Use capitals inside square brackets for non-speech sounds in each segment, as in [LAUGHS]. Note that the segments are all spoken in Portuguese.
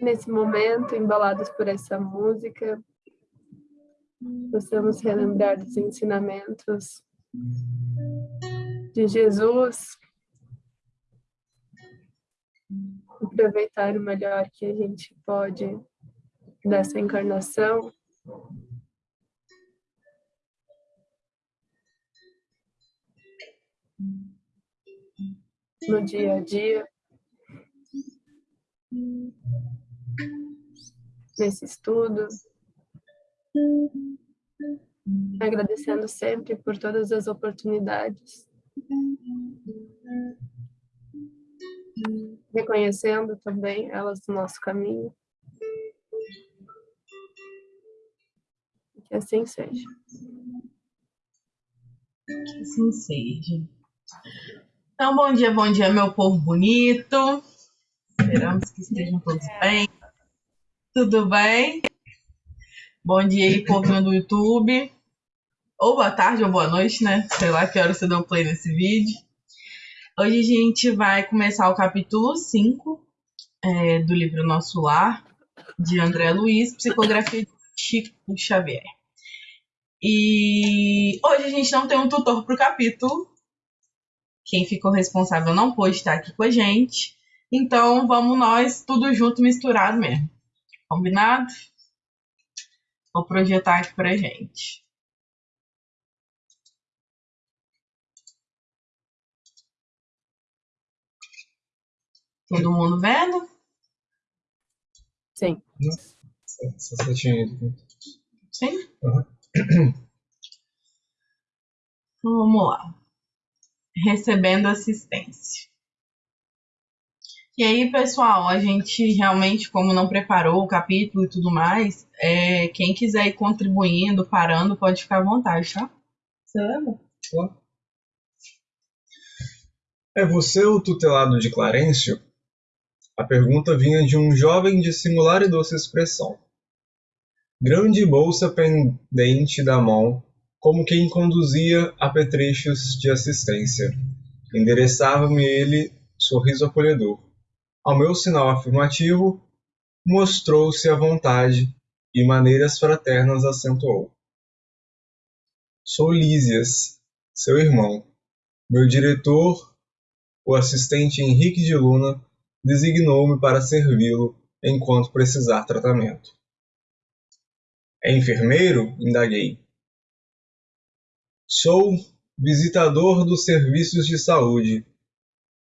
Nesse momento, embalados por essa música, possamos relembrar os ensinamentos de Jesus, aproveitar o melhor que a gente pode dessa encarnação. No dia a dia. Nesse estudo. Agradecendo sempre por todas as oportunidades. Reconhecendo também elas no nosso caminho. Que assim seja. Que assim seja. Então, bom dia, bom dia, meu povo bonito. Esperamos que estejam todos bem. Tudo bem? Bom dia aí, povo do YouTube. Ou boa tarde ou boa noite, né? Sei lá que hora você deu play nesse vídeo. Hoje a gente vai começar o capítulo 5 é, do livro Nosso Lar, de André Luiz, Psicografia de Chico Xavier. E hoje a gente não tem um tutor para o capítulo. Quem ficou responsável não pôde estar aqui com a gente. Então vamos nós tudo junto, misturado mesmo. Combinado? Vou projetar aqui pra gente. Todo mundo vendo? Sim. Sim? Uhum. Então, vamos lá. Recebendo assistência. E aí, pessoal, a gente realmente, como não preparou o capítulo e tudo mais, é, quem quiser ir contribuindo, parando, pode ficar à vontade, tá? Você lembra? É você o tutelado de Clarencio? A pergunta vinha de um jovem de singular e doce expressão. Grande bolsa pendente da mão, como quem conduzia apetrechos de assistência. Endereçava-me ele sorriso acolhedor. Ao meu sinal afirmativo, mostrou-se à vontade e maneiras fraternas acentuou. Sou Lísias, seu irmão. Meu diretor, o assistente Henrique de Luna, designou-me para servi-lo enquanto precisar tratamento. É enfermeiro? indaguei. Sou visitador dos serviços de saúde.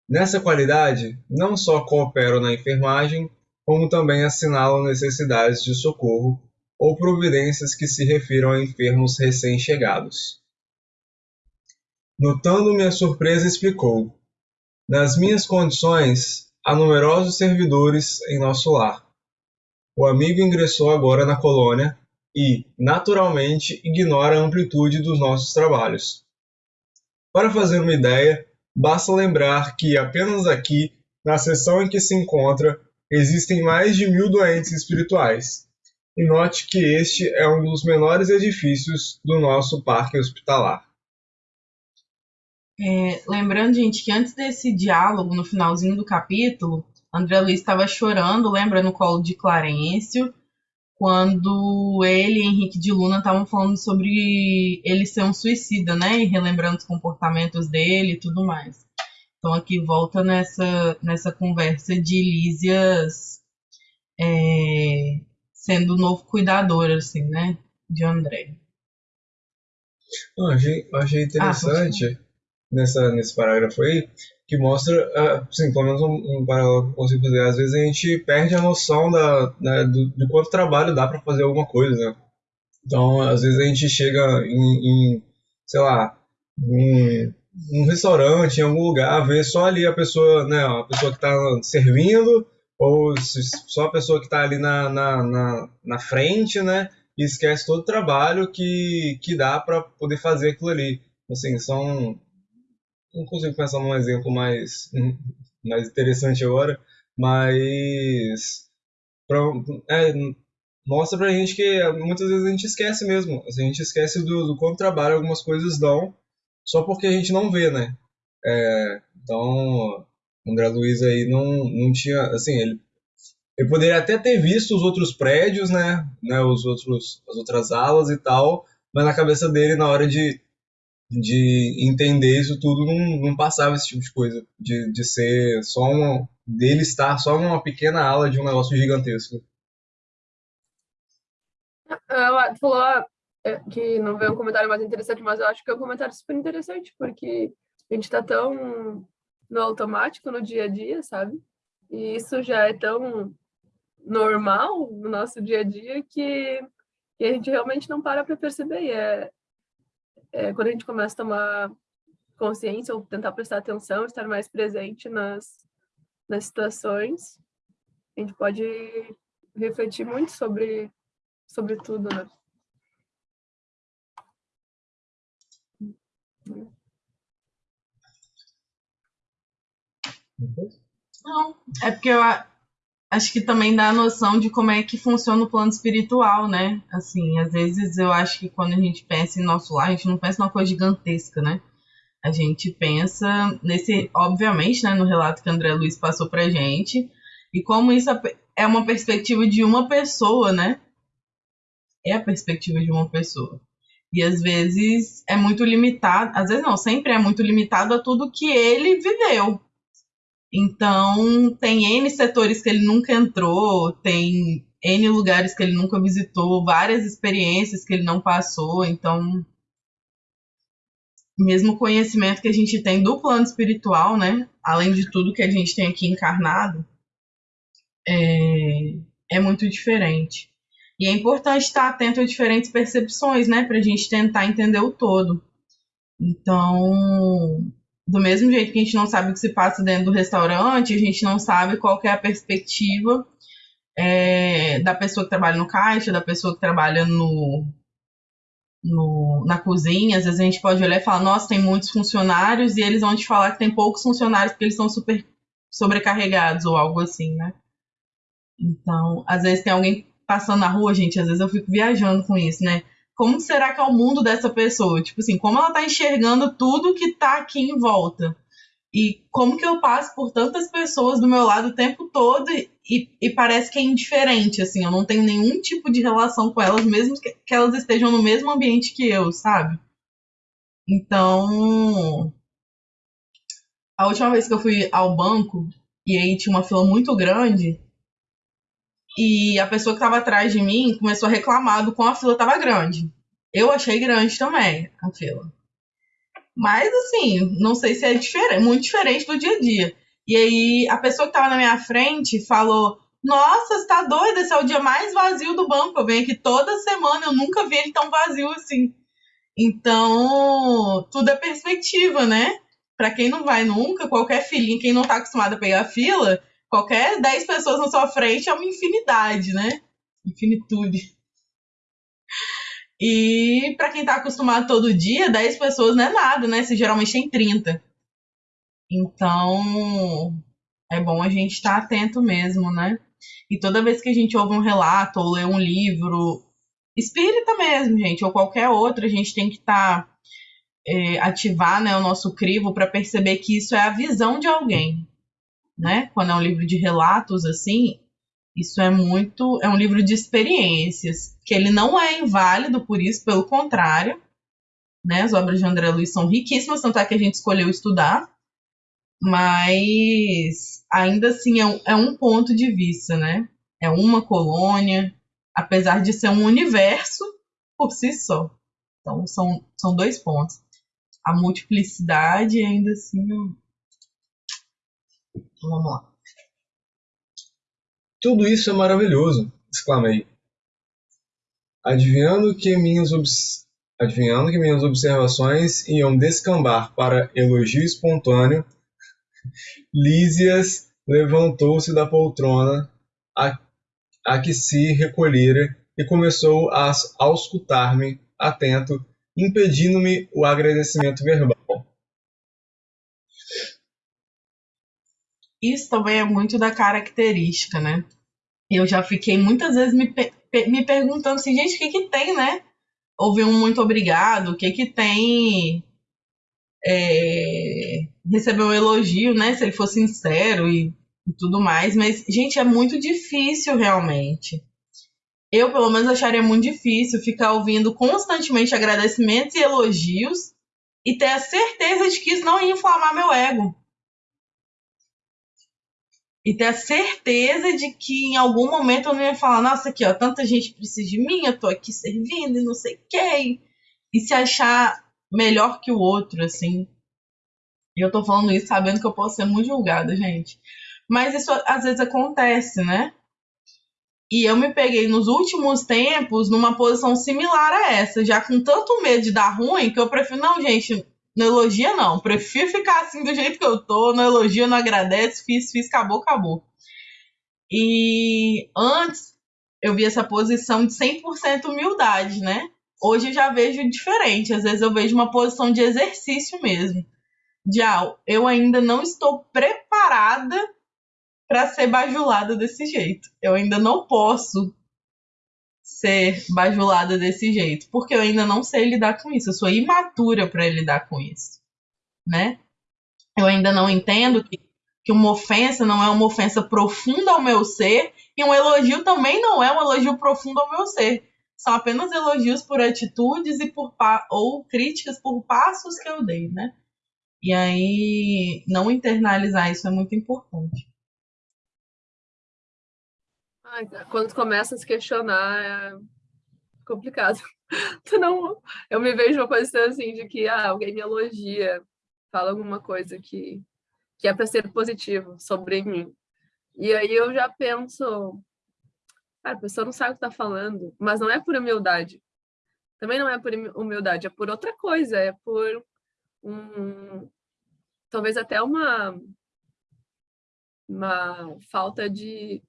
Nessa qualidade, não só coopero na enfermagem, como também assinalo necessidades de socorro ou providências que se refiram a enfermos recém-chegados. Notando minha surpresa, explicou: Nas minhas condições, há numerosos servidores em nosso lar. O amigo ingressou agora na colônia e, naturalmente, ignora a amplitude dos nossos trabalhos. Para fazer uma ideia, basta lembrar que apenas aqui, na seção em que se encontra, existem mais de mil doentes espirituais. E note que este é um dos menores edifícios do nosso parque hospitalar. É, lembrando, gente, que antes desse diálogo, no finalzinho do capítulo, André Luiz estava chorando, lembra, no colo de Clarencio, quando ele e Henrique de Luna estavam falando sobre ele ser um suicida, né? E relembrando os comportamentos dele e tudo mais. Então aqui volta nessa, nessa conversa de Lísias é, sendo o novo cuidador, assim, né? De André. Eu achei, achei interessante ah, nessa, nesse parágrafo aí que mostra, assim, pelo menos um, um paralelo que eu consigo fazer. Às vezes a gente perde a noção da, né, do, quanto trabalho dá para fazer alguma coisa. Né? Então, às vezes a gente chega em, em sei lá, em um restaurante, em algum lugar, vê só ali a pessoa, né, a pessoa que está servindo, ou só a pessoa que está ali na, na, na, na, frente, né, e esquece todo o trabalho que, que dá para poder fazer aquilo ali. Assim, são não consigo pensar num exemplo mais, mais interessante agora, mas pra, é, mostra pra gente que muitas vezes a gente esquece mesmo. A gente esquece do, do quanto trabalho algumas coisas dão, só porque a gente não vê, né? É, então, André Luiz aí não, não tinha, assim, ele, ele poderia até ter visto os outros prédios, né, né, os outros, as outras alas e tal, mas na cabeça dele, na hora de, de entender isso tudo, não, não passava esse tipo de coisa, de, de ser só uma, dele estar só numa pequena ala de um negócio gigantesco. Ela falou é, que não veio um comentário mais interessante, mas eu acho que é um comentário super interessante, porque a gente está tão no automático no dia a dia, sabe? E isso já é tão normal no nosso dia a dia que, que a gente realmente não para para perceber. E é, é quando a gente começa a tomar consciência ou tentar prestar atenção, estar mais presente nas, nas situações, a gente pode refletir muito sobre, sobre tudo, né? Não, é porque eu acho que também dá a noção de como é que funciona o plano espiritual, né? Assim, às vezes eu acho que quando a gente pensa em nosso lar, a gente não pensa numa coisa gigantesca, né? A gente pensa nesse, obviamente, né, no relato que André Luiz passou pra gente, e como isso é uma perspectiva de uma pessoa, né? É a perspectiva de uma pessoa. E às vezes é muito limitado, às vezes não, sempre é muito limitado a tudo que ele viveu, então, tem N setores que ele nunca entrou, tem N lugares que ele nunca visitou, várias experiências que ele não passou. Então, mesmo conhecimento que a gente tem do plano espiritual, né? Além de tudo que a gente tem aqui encarnado, é, é muito diferente. E é importante estar atento a diferentes percepções, né? Para a gente tentar entender o todo. Então, do mesmo jeito que a gente não sabe o que se passa dentro do restaurante, a gente não sabe qual é a perspectiva é, da pessoa que trabalha no caixa, da pessoa que trabalha no, no, na cozinha. Às vezes a gente pode olhar e falar, nossa, tem muitos funcionários, e eles vão te falar que tem poucos funcionários porque eles são super sobrecarregados ou algo assim, né? Então, às vezes tem alguém passando na rua, gente, às vezes eu fico viajando com isso, né? Como será que é o mundo dessa pessoa? Tipo assim, como ela tá enxergando tudo que tá aqui em volta? E como que eu passo por tantas pessoas do meu lado o tempo todo e, e parece que é indiferente, assim, eu não tenho nenhum tipo de relação com elas, mesmo que, que elas estejam no mesmo ambiente que eu, sabe? Então, a última vez que eu fui ao banco, e aí tinha uma fila muito grande, e a pessoa que estava atrás de mim começou a reclamar do quão a fila estava grande. Eu achei grande também a fila. Mas, assim, não sei se é diferente, muito diferente do dia a dia. E aí, a pessoa que estava na minha frente falou: Nossa, você tá doida? Esse é o dia mais vazio do banco. Eu venho aqui toda semana, eu nunca vi ele tão vazio assim. Então, tudo é perspectiva, né? Para quem não vai nunca, qualquer filhinho, quem não tá acostumado a pegar fila, Qualquer 10 pessoas na sua frente é uma infinidade, né? Infinitude. E para quem está acostumado todo dia, 10 pessoas não é nada, né? Você geralmente tem 30. Então, é bom a gente estar tá atento mesmo, né? E toda vez que a gente ouve um relato ou lê um livro, espírita mesmo, gente, ou qualquer outro, a gente tem que estar. Tá, é, ativar né, o nosso crivo para perceber que isso é a visão de alguém né? Quando é um livro de relatos assim, isso é muito, é um livro de experiências, que ele não é inválido por isso, pelo contrário, né? As obras de André Luiz são riquíssimas, tanto é que a gente escolheu estudar, mas ainda assim é um, é um ponto de vista, né? É uma colônia, apesar de ser um universo [LAUGHS] por si só. Então são, são dois pontos. A multiplicidade ainda assim Vamos lá. Tudo isso é maravilhoso, exclamei. Adivinhando que minhas, Adivinhando que minhas observações iam descambar para elogio espontâneo, [LAUGHS] Lísias levantou-se da poltrona a, a que se recolhera e começou a auscultar-me atento, impedindo-me o agradecimento verbal. Isso também é muito da característica, né? Eu já fiquei muitas vezes me, me perguntando assim, gente, o que que tem, né? Houve um muito obrigado, o que que tem é, receber um elogio, né? Se ele for sincero e, e tudo mais. Mas, gente, é muito difícil realmente. Eu, pelo menos, acharia muito difícil ficar ouvindo constantemente agradecimentos e elogios e ter a certeza de que isso não ia inflamar meu ego. E ter a certeza de que em algum momento eu não ia falar, nossa, aqui, ó, tanta gente precisa de mim, eu tô aqui servindo e não sei quê. E se achar melhor que o outro, assim. E eu tô falando isso sabendo que eu posso ser muito julgada, gente. Mas isso às vezes acontece, né? E eu me peguei nos últimos tempos numa posição similar a essa, já com tanto medo de dar ruim, que eu prefiro, não, gente, não elogia não. Prefiro ficar assim do jeito que eu tô, não elogia, não agradece, fiz, fiz, acabou, acabou. E antes eu vi essa posição de 100% humildade, né? Hoje eu já vejo diferente. Às vezes eu vejo uma posição de exercício mesmo. De ah, eu ainda não estou preparada para ser bajulada desse jeito. Eu ainda não posso ser bajulada desse jeito, porque eu ainda não sei lidar com isso. Eu sou imatura para lidar com isso, né? Eu ainda não entendo que, que uma ofensa não é uma ofensa profunda ao meu ser e um elogio também não é um elogio profundo ao meu ser são apenas elogios por atitudes e por ou críticas por passos que eu dei, né? E aí não internalizar isso é muito importante. Quando começa a se questionar é complicado. [LAUGHS] Tu não, eu me vejo uma coisa assim de que ah, alguém me elogia, fala alguma coisa que que é para ser positivo sobre mim. E aí eu já penso, ah, a pessoa não sabe o que está falando, mas não é por humildade. Também não é por humildade, é por outra coisa, é por um, talvez até uma, uma falta de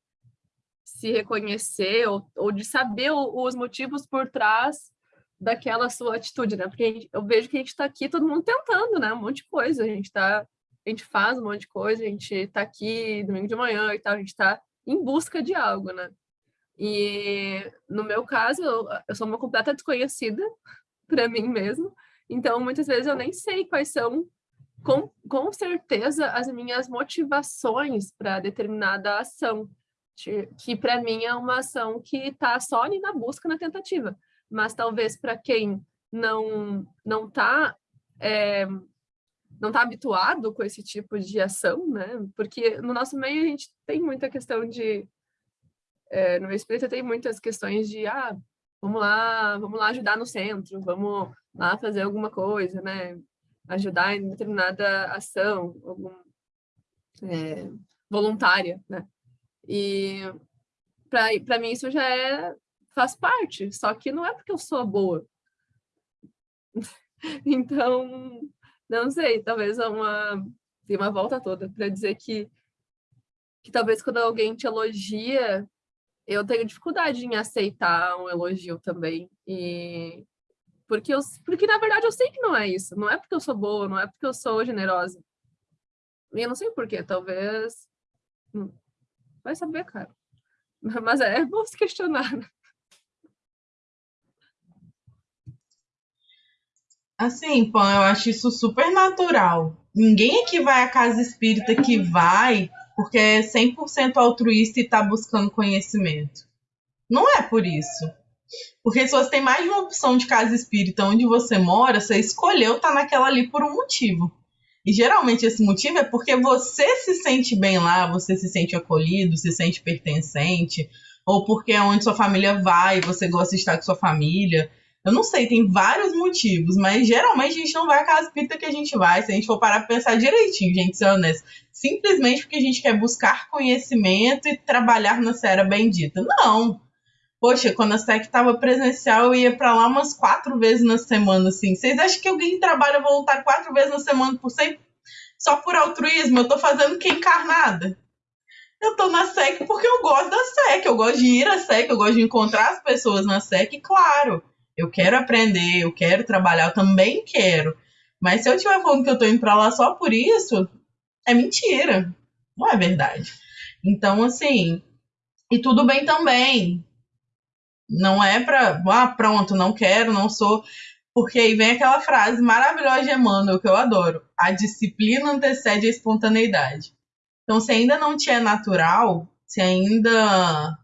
se reconhecer ou, ou de saber os motivos por trás daquela sua atitude, né? Porque eu vejo que a gente está aqui, todo mundo tentando, né? Um monte de coisa, a gente tá, a gente faz um monte de coisa, a gente está aqui domingo de manhã e tal, a gente está em busca de algo, né? E no meu caso, eu sou uma completa desconhecida [LAUGHS] para mim mesmo, então muitas vezes eu nem sei quais são, com, com certeza, as minhas motivações para determinada ação, que para mim é uma ação que está só ali na busca, na tentativa, mas talvez para quem não não está é, não está habituado com esse tipo de ação, né? Porque no nosso meio a gente tem muita questão de é, no espírita tem muitas questões de, ah, vamos lá, vamos lá ajudar no centro, vamos lá fazer alguma coisa, né? Ajudar em determinada ação, algum, é, voluntária, né? E para mim isso já é, faz parte, só que não é porque eu sou boa. [LAUGHS] então, não sei, talvez é uma, tem uma volta toda para dizer que, que talvez quando alguém te elogia, eu tenho dificuldade em aceitar um elogio também. E porque eu, porque na verdade eu sei que não é isso. Não é porque eu sou boa, não é porque eu sou generosa. E eu não sei porquê, talvez. Vai saber, cara. [LAUGHS] Mas é bom se questionar. Né? Assim, Pan, eu acho isso super natural. Ninguém aqui vai à casa espírita que vai porque é 100% altruísta e está buscando conhecimento. Não é por isso. Porque se você tem mais de uma opção de casa espírita onde você mora, você escolheu estar tá naquela ali por um motivo. E geralmente esse motivo é porque você se sente bem lá, você se sente acolhido, se sente pertencente, ou porque é onde sua família vai, você gosta de estar com sua família. Eu não sei, tem vários motivos, mas geralmente a gente não vai à casa espírita que a gente vai. Se a gente for parar pra pensar direitinho, gente, ser honesto. Simplesmente porque a gente quer buscar conhecimento e trabalhar na Serra Bendita. Não. Poxa, quando a SEC estava presencial, eu ia para lá umas quatro vezes na semana, assim. Vocês acham que alguém trabalha voltar quatro vezes na semana por sempre? Só por altruísmo? Eu tô fazendo que encarnada? Eu tô na SEC porque eu gosto da SEC, eu gosto de ir à SEC, eu gosto de encontrar as pessoas na SEC, claro eu quero aprender, eu quero trabalhar, eu também quero. Mas se eu estiver falando que eu tô indo para lá só por isso, é mentira. Não é verdade. Então, assim, e tudo bem também. Não é para, ah, pronto, não quero, não sou. Porque aí vem aquela frase maravilhosa de Emmanuel, que eu adoro. A disciplina antecede a espontaneidade. Então, se ainda não te é natural, se ainda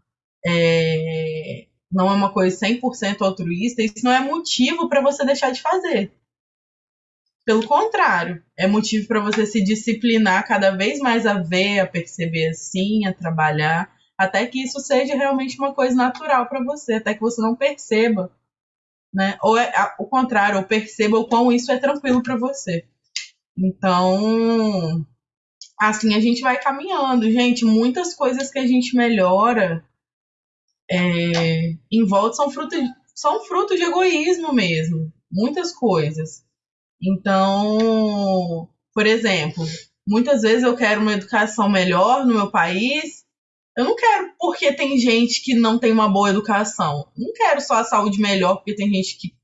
é, não é uma coisa 100% altruísta, isso não é motivo para você deixar de fazer. Pelo contrário, é motivo para você se disciplinar cada vez mais a ver, a perceber assim, a trabalhar, até que isso seja realmente uma coisa natural para você, até que você não perceba, né? Ou é, o contrário, ou perceba o quão isso é tranquilo para você. Então, assim a gente vai caminhando, gente. Muitas coisas que a gente melhora é, em volta são fruto, de, são fruto de egoísmo mesmo. Muitas coisas. Então, por exemplo, muitas vezes eu quero uma educação melhor no meu país. Eu não quero porque tem gente que não tem uma boa educação. Não quero só a saúde melhor porque tem gente que,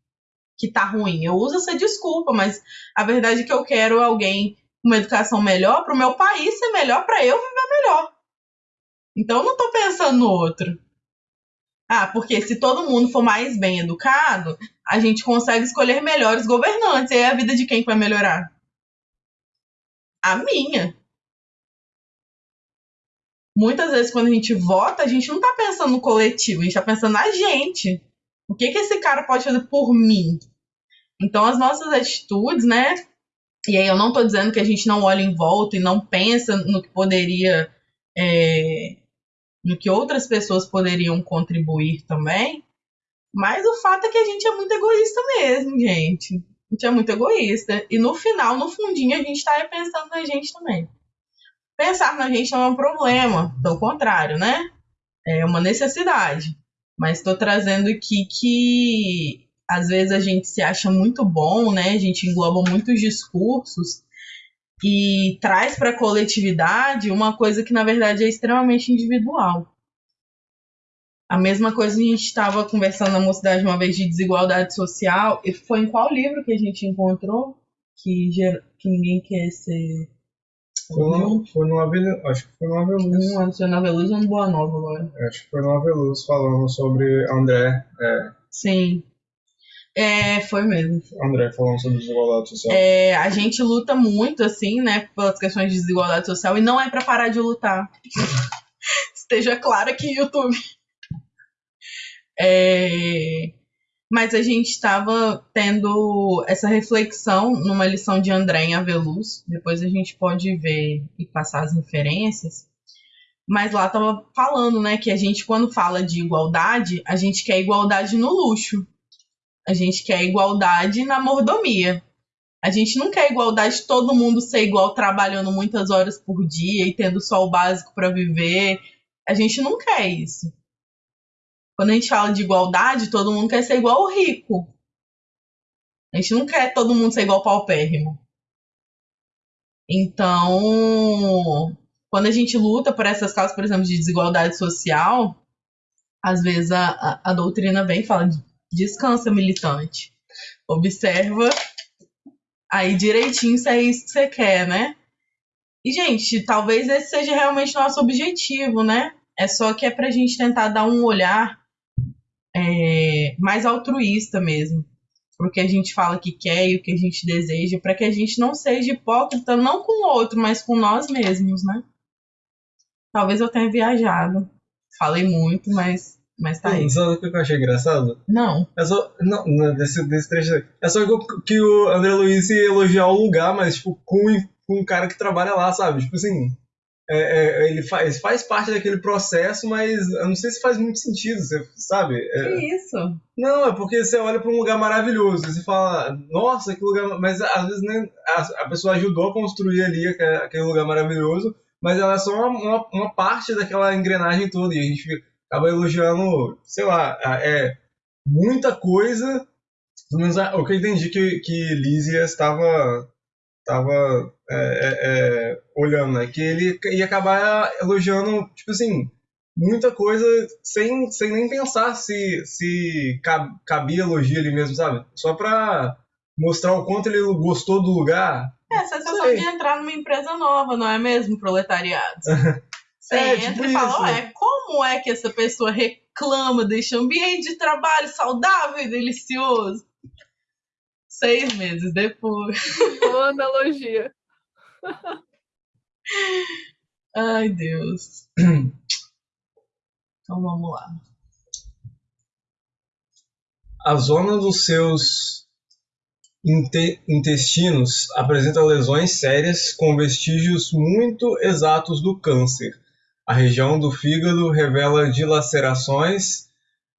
que tá ruim. Eu uso essa desculpa, mas a verdade é que eu quero alguém com uma educação melhor para o meu país ser melhor, para eu viver melhor. Então eu não estou pensando no outro. Ah, porque se todo mundo for mais bem educado, a gente consegue escolher melhores governantes. E aí a vida de quem vai melhorar? A minha. Muitas vezes, quando a gente vota, a gente não tá pensando no coletivo, a gente tá pensando na gente. O que, que esse cara pode fazer por mim? Então, as nossas atitudes, né? E aí, eu não tô dizendo que a gente não olha em volta e não pensa no que poderia. É, no que outras pessoas poderiam contribuir também. Mas o fato é que a gente é muito egoísta mesmo, gente. A gente é muito egoísta. E no final, no fundinho, a gente está pensando na gente também. Pensar na gente não é um problema, pelo contrário, né? É uma necessidade. Mas estou trazendo aqui que às vezes a gente se acha muito bom, né? A gente engloba muitos discursos e traz para a coletividade uma coisa que na verdade é extremamente individual. A mesma coisa a gente estava conversando na mocidade uma vez de desigualdade social. E foi em qual livro que a gente encontrou que, que ninguém quer ser. Foi no, foi no acho que foi no Aveluz. Não, antes foi no Aveluz ou no Boa Nova agora? Acho que foi no Aveluz falando sobre André. É. Sim. É, foi mesmo. André falando sobre desigualdade social. É, a gente luta muito, assim, né, pelas questões de desigualdade social e não é para parar de lutar. [LAUGHS] Esteja claro aqui, YouTube. É, mas a gente estava tendo essa reflexão numa lição de André em Aveluz. Depois a gente pode ver e passar as referências. Mas lá estava falando, né, que a gente, quando fala de igualdade, a gente quer igualdade no luxo. A gente quer igualdade na mordomia. A gente não quer igualdade de todo mundo ser igual trabalhando muitas horas por dia e tendo só o básico para viver. A gente não quer isso. Quando a gente fala de igualdade, todo mundo quer ser igual ao rico. A gente não quer todo mundo ser igual ao paupérrimo. Então, quando a gente luta por essas causas, por exemplo, de desigualdade social, às vezes a, a, a doutrina vem e fala: descansa, militante. Observa aí direitinho se é isso que você quer, né? E, gente, talvez esse seja realmente nosso objetivo, né? É só que é pra gente tentar dar um olhar é, mais altruísta mesmo. Pro que a gente fala que quer e o que a gente deseja, para que a gente não seja hipócrita, não com o outro, mas com nós mesmos, né? Talvez eu tenha viajado. Falei muito, mas, mas tá aí. Sabe o que eu achei engraçado? Não. É só. Não, não desse, desse trecho. É só que, que o André Luiz ia elogiar o lugar, mas, tipo, com, com um cara que trabalha lá, sabe? Tipo assim. É, é, ele faz, faz parte daquele processo, mas eu não sei se faz muito sentido, você sabe? É, que isso? Não, é porque você olha para um lugar maravilhoso, você fala, nossa, que lugar. Mas às vezes nem, a, a pessoa ajudou a construir ali aquele, aquele lugar maravilhoso, mas ela é só uma, uma, uma, parte daquela engrenagem toda, e a gente acaba elogiando, sei lá, é muita coisa. Pelo menos o que eu entendi que, que Lízia estava tava é, é, é, olhando, né? Que ele ia acabar elogiando, tipo assim, muita coisa sem, sem nem pensar se, se cabia elogio ali mesmo, sabe? Só pra mostrar o quanto ele gostou do lugar. É, a sensação de entrar numa empresa nova, não é mesmo, proletariado? [LAUGHS] Você é, entra tipo e fala, é, como é que essa pessoa reclama deste ambiente de trabalho saudável e delicioso? Seis meses depois. Boa analogia. Ai, Deus. Então vamos lá. A zona dos seus inte intestinos apresenta lesões sérias com vestígios muito exatos do câncer. A região do fígado revela dilacerações,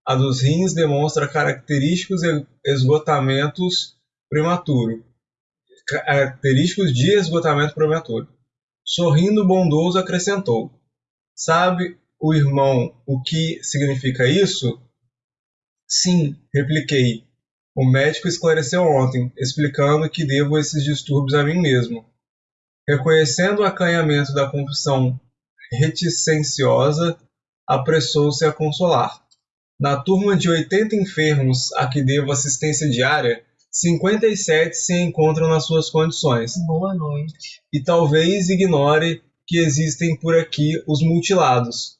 a dos rins demonstra característicos esgotamentos prematuro, característicos de esgotamento prematuro. Sorrindo bondoso acrescentou: Sabe o irmão o que significa isso? Sim, repliquei. O médico esclareceu ontem, explicando que devo esses distúrbios a mim mesmo. Reconhecendo o acanhamento da confissão reticenciosa, apressou-se a consolar. Na turma de 80 enfermos a que devo assistência diária, 57 se encontram nas suas condições. Boa noite. E talvez ignore que existem por aqui os mutilados.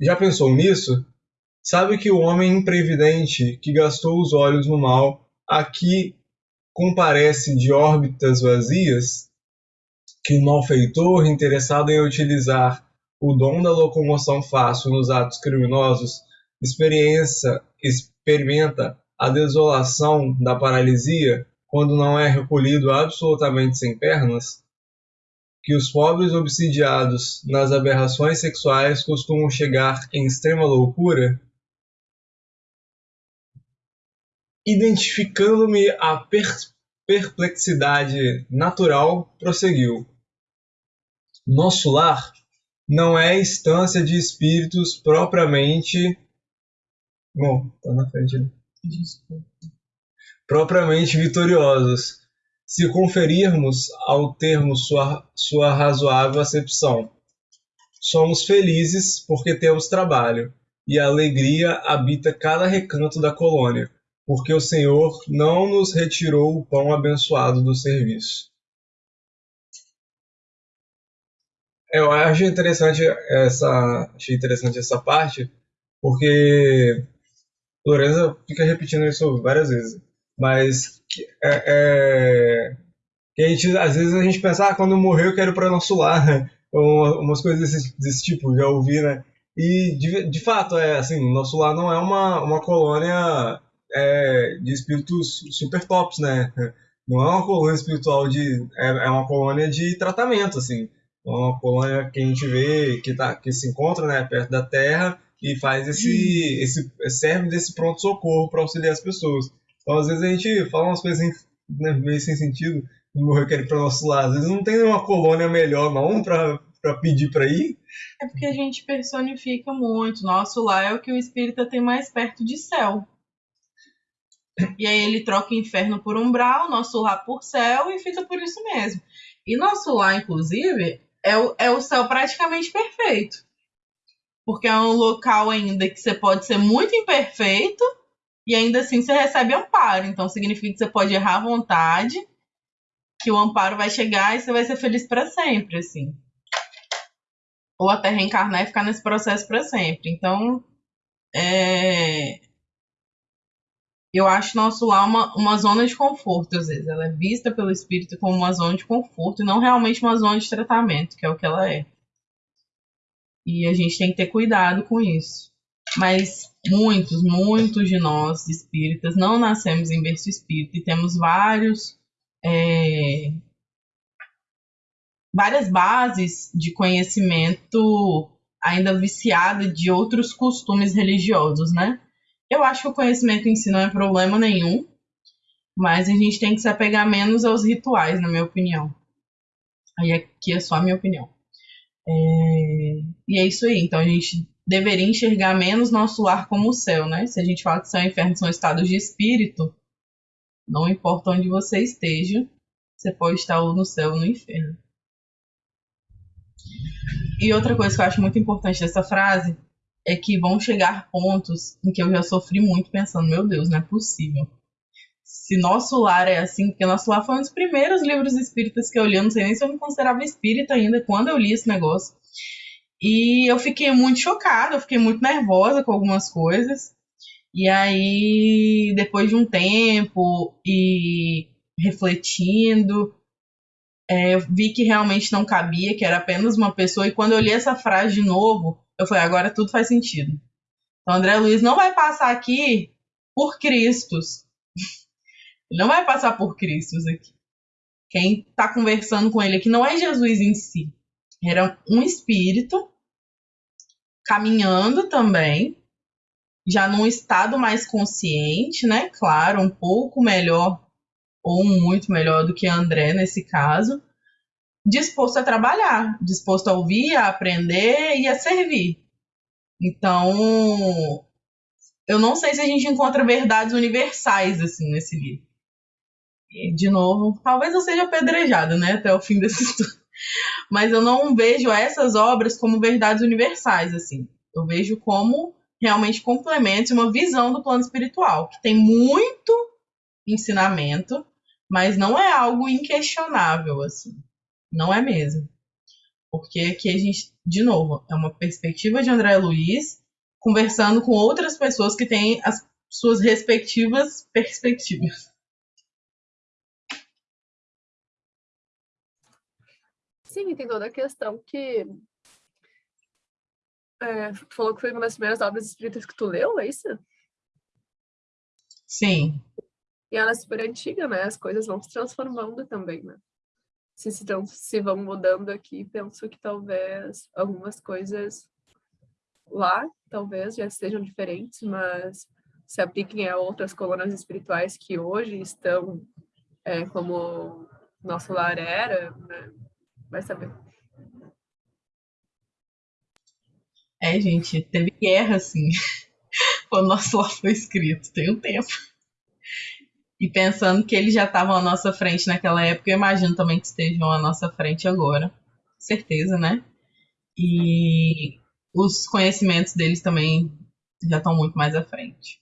Já pensou nisso? Sabe que o homem imprevidente que gastou os olhos no mal aqui comparece de órbitas vazias? Que o malfeitor, interessado em utilizar o dom da locomoção fácil nos atos criminosos, experiência, experimenta a desolação da paralisia quando não é recolhido absolutamente sem pernas? Que os pobres obsidiados nas aberrações sexuais costumam chegar em extrema loucura? Identificando-me a per perplexidade natural, prosseguiu. Nosso lar não é instância de espíritos propriamente. Bom, tá na frente. Né? Propriamente vitoriosos, se conferirmos ao termo sua, sua razoável acepção. Somos felizes porque temos trabalho, e a alegria habita cada recanto da colônia porque o Senhor não nos retirou o pão abençoado do serviço. Eu acho interessante essa, achei interessante essa parte, porque Lorenza fica repetindo isso várias vezes, mas é, é, a gente, às vezes a gente pensa, ah, quando morrer eu quero para nosso lar, [LAUGHS] né? umas coisas desse, desse tipo, já ouvi, né? E de, de fato, é assim, nosso lar não é uma, uma colônia é, de espíritos super tops, né? Não é uma colônia espiritual de. É, é uma colônia de tratamento, assim. É uma colônia que a gente vê que, tá, que se encontra né, perto da Terra e faz esse, esse serve desse pronto socorro para auxiliar as pessoas. Então às vezes a gente fala umas coisas né, meio sem sentido, morrer quer ir para nosso lado. Às vezes não tem uma colônia melhor não para para pedir para ir. É porque a gente personifica muito. Nosso lar é o que o espírita tem mais perto de céu. E aí ele troca inferno por umbral, nosso lar por céu e fica por isso mesmo. E nosso lar, inclusive, é o, é o céu praticamente perfeito. Porque é um local ainda que você pode ser muito imperfeito e ainda assim você recebe amparo. Então significa que você pode errar à vontade, que o amparo vai chegar e você vai ser feliz para sempre, assim. Ou até reencarnar e ficar nesse processo para sempre. Então, é, eu acho nosso lar uma, uma zona de conforto, às vezes. Ela é vista pelo espírito como uma zona de conforto e não realmente uma zona de tratamento, que é o que ela é. E a gente tem que ter cuidado com isso. Mas muitos, muitos de nós, espíritas, não nascemos em berço espírita e temos vários. É, várias bases de conhecimento ainda viciada de outros costumes religiosos, né? Eu acho que o conhecimento em si não é problema nenhum, mas a gente tem que se apegar menos aos rituais, na minha opinião. Aí aqui é só a minha opinião. É... E é isso aí. Então a gente deveria enxergar menos nosso lar como o céu, né? Se a gente fala que e inferno são estados de espírito, não importa onde você esteja, você pode estar ou no céu ou no inferno. E outra coisa que eu acho muito importante dessa frase é que vão chegar pontos em que eu já sofri muito pensando, meu Deus, não é possível. Se nosso lar é assim, porque nosso lar foi um dos primeiros livros espíritas que eu li, eu não sei nem se eu me considerava espírita ainda quando eu li esse negócio. E eu fiquei muito chocada, eu fiquei muito nervosa com algumas coisas. E aí, depois de um tempo e refletindo, é, eu vi que realmente não cabia, que era apenas uma pessoa. E quando eu li essa frase de novo, eu falei, agora tudo faz sentido. Então, André Luiz não vai passar aqui por Cristos. Ele não vai passar por Cristos aqui. Quem está conversando com ele aqui não é Jesus em si. Era um espírito caminhando também, já num estado mais consciente, né? Claro, um pouco melhor ou muito melhor do que André nesse caso, disposto a trabalhar, disposto a ouvir, a aprender e a servir. Então, eu não sei se a gente encontra verdades universais assim nesse livro. De novo, talvez eu seja apedrejada, né, até o fim desse [LAUGHS] estudo. Mas eu não vejo essas obras como verdades universais assim. Eu vejo como realmente complementos, uma visão do plano espiritual, que tem muito ensinamento, mas não é algo inquestionável assim. Não é mesmo. Porque aqui a gente, de novo, é uma perspectiva de André Luiz conversando com outras pessoas que têm as suas respectivas perspectivas. Sim, tem toda a questão que. É, falou que foi uma das primeiras obras espíritas que tu leu, é isso? Sim. E ela é super antiga, né? As coisas vão se transformando também, né? Se, se, se vão mudando aqui, penso que talvez algumas coisas lá, talvez, já estejam diferentes, mas se apliquem a outras colunas espirituais que hoje estão é, como nosso lar era, né? Vai saber. É, gente, teve guerra, assim, [LAUGHS] quando nosso lar foi escrito, tem um tempo. E pensando que eles já estavam à nossa frente naquela época, eu imagino também que estejam à nossa frente agora. Certeza, né? E os conhecimentos deles também já estão muito mais à frente.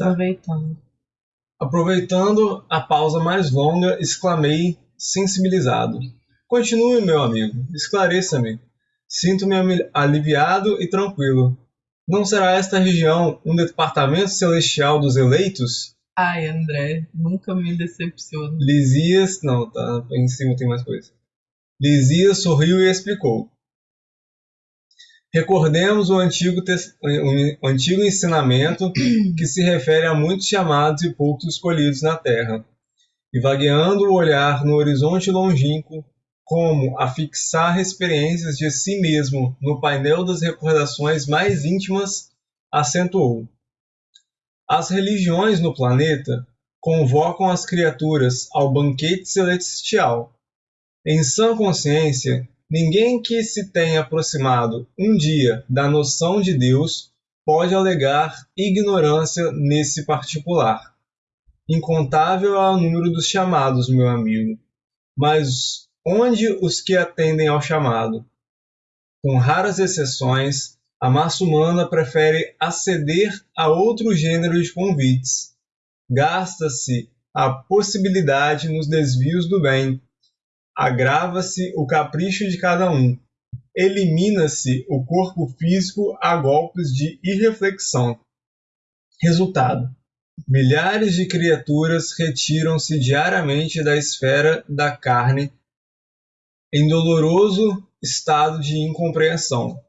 Aproveitando. Aproveitando a pausa mais longa, exclamei, sensibilizado. Continue, meu amigo, esclareça-me. Sinto-me aliviado e tranquilo. Não será esta região um departamento celestial dos eleitos? Ai, André, nunca me decepciona. Lisias. Não, tá. Em cima tem mais coisa. Lisias sorriu e explicou. Recordemos o antigo, o antigo ensinamento [CLEARS THROAT] que se refere a muitos chamados e poucos escolhidos na terra. E vagueando o olhar no horizonte longínquo, como a fixar experiências de si mesmo no painel das recordações mais íntimas, acentuou. As religiões no planeta convocam as criaturas ao banquete celestial. Em sã consciência, ninguém que se tenha aproximado um dia da noção de Deus pode alegar ignorância nesse particular. Incontável é o número dos chamados, meu amigo, mas onde os que atendem ao chamado. Com raras exceções, a massa humana prefere aceder a outro gênero de convites. Gasta-se a possibilidade nos desvios do bem. Agrava-se o capricho de cada um. Elimina-se o corpo físico a golpes de irreflexão. Resultado: milhares de criaturas retiram-se diariamente da esfera da carne em doloroso estado de incompreensão.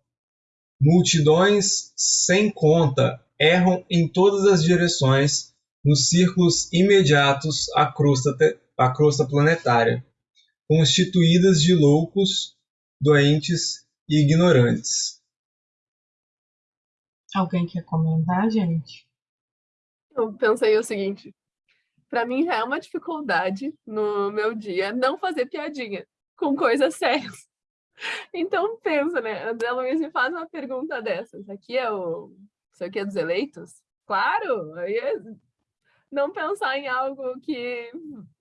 Multidões sem conta erram em todas as direções nos círculos imediatos à crosta, à crosta planetária, constituídas de loucos, doentes e ignorantes. Alguém quer comentar, gente? Eu pensei o seguinte: para mim é uma dificuldade no meu dia não fazer piadinha com coisas sérias. [LAUGHS] Então pensa, né? André Luiz me faz uma pergunta dessas. Isso aqui é o. Isso aqui é dos eleitos? Claro! Aí é não pensar em algo que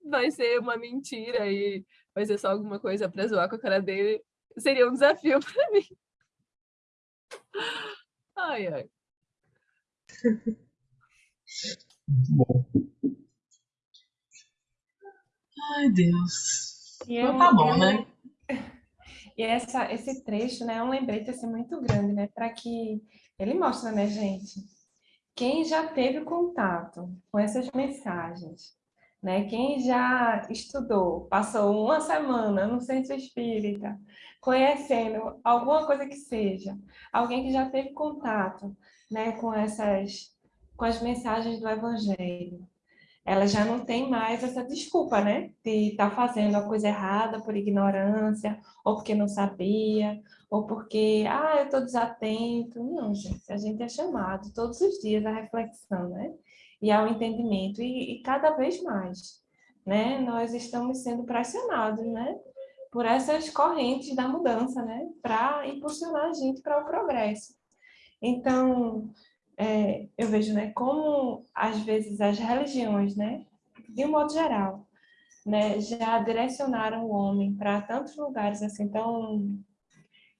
vai ser uma mentira e vai ser só alguma coisa para zoar com a cara dele seria um desafio [LAUGHS] para mim. Ai, ai. Bom. Ai, Deus. então tá bom, né? E essa, esse trecho né, é um lembrete assim, muito grande, né, para que ele mostra, né, gente, quem já teve contato com essas mensagens, né, quem já estudou, passou uma semana no centro espírita, conhecendo alguma coisa que seja, alguém que já teve contato né, com essas com as mensagens do evangelho, ela já não tem mais essa desculpa, né? De estar tá fazendo a coisa errada por ignorância, ou porque não sabia, ou porque, ah, eu estou desatento. Não, gente, a gente é chamado todos os dias à reflexão, né? E ao entendimento, e, e cada vez mais, né? Nós estamos sendo pressionados, né? Por essas correntes da mudança, né? Para impulsionar a gente para o progresso. Então, é, eu vejo né, como, às vezes, as religiões, né, de um modo geral, né, já direcionaram o homem para tantos lugares assim tão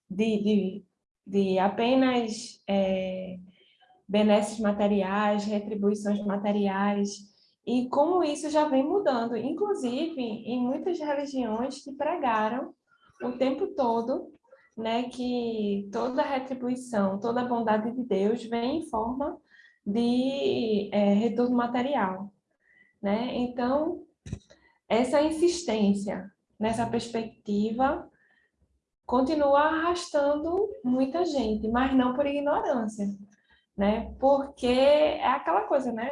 de, de, de apenas é, benesses materiais, retribuições materiais, e como isso já vem mudando, inclusive em muitas religiões que pregaram o tempo todo né, que toda retribuição, toda bondade de Deus vem em forma de é, retorno material. Né? Então, essa insistência nessa perspectiva continua arrastando muita gente, mas não por ignorância, né? Porque é aquela coisa, né?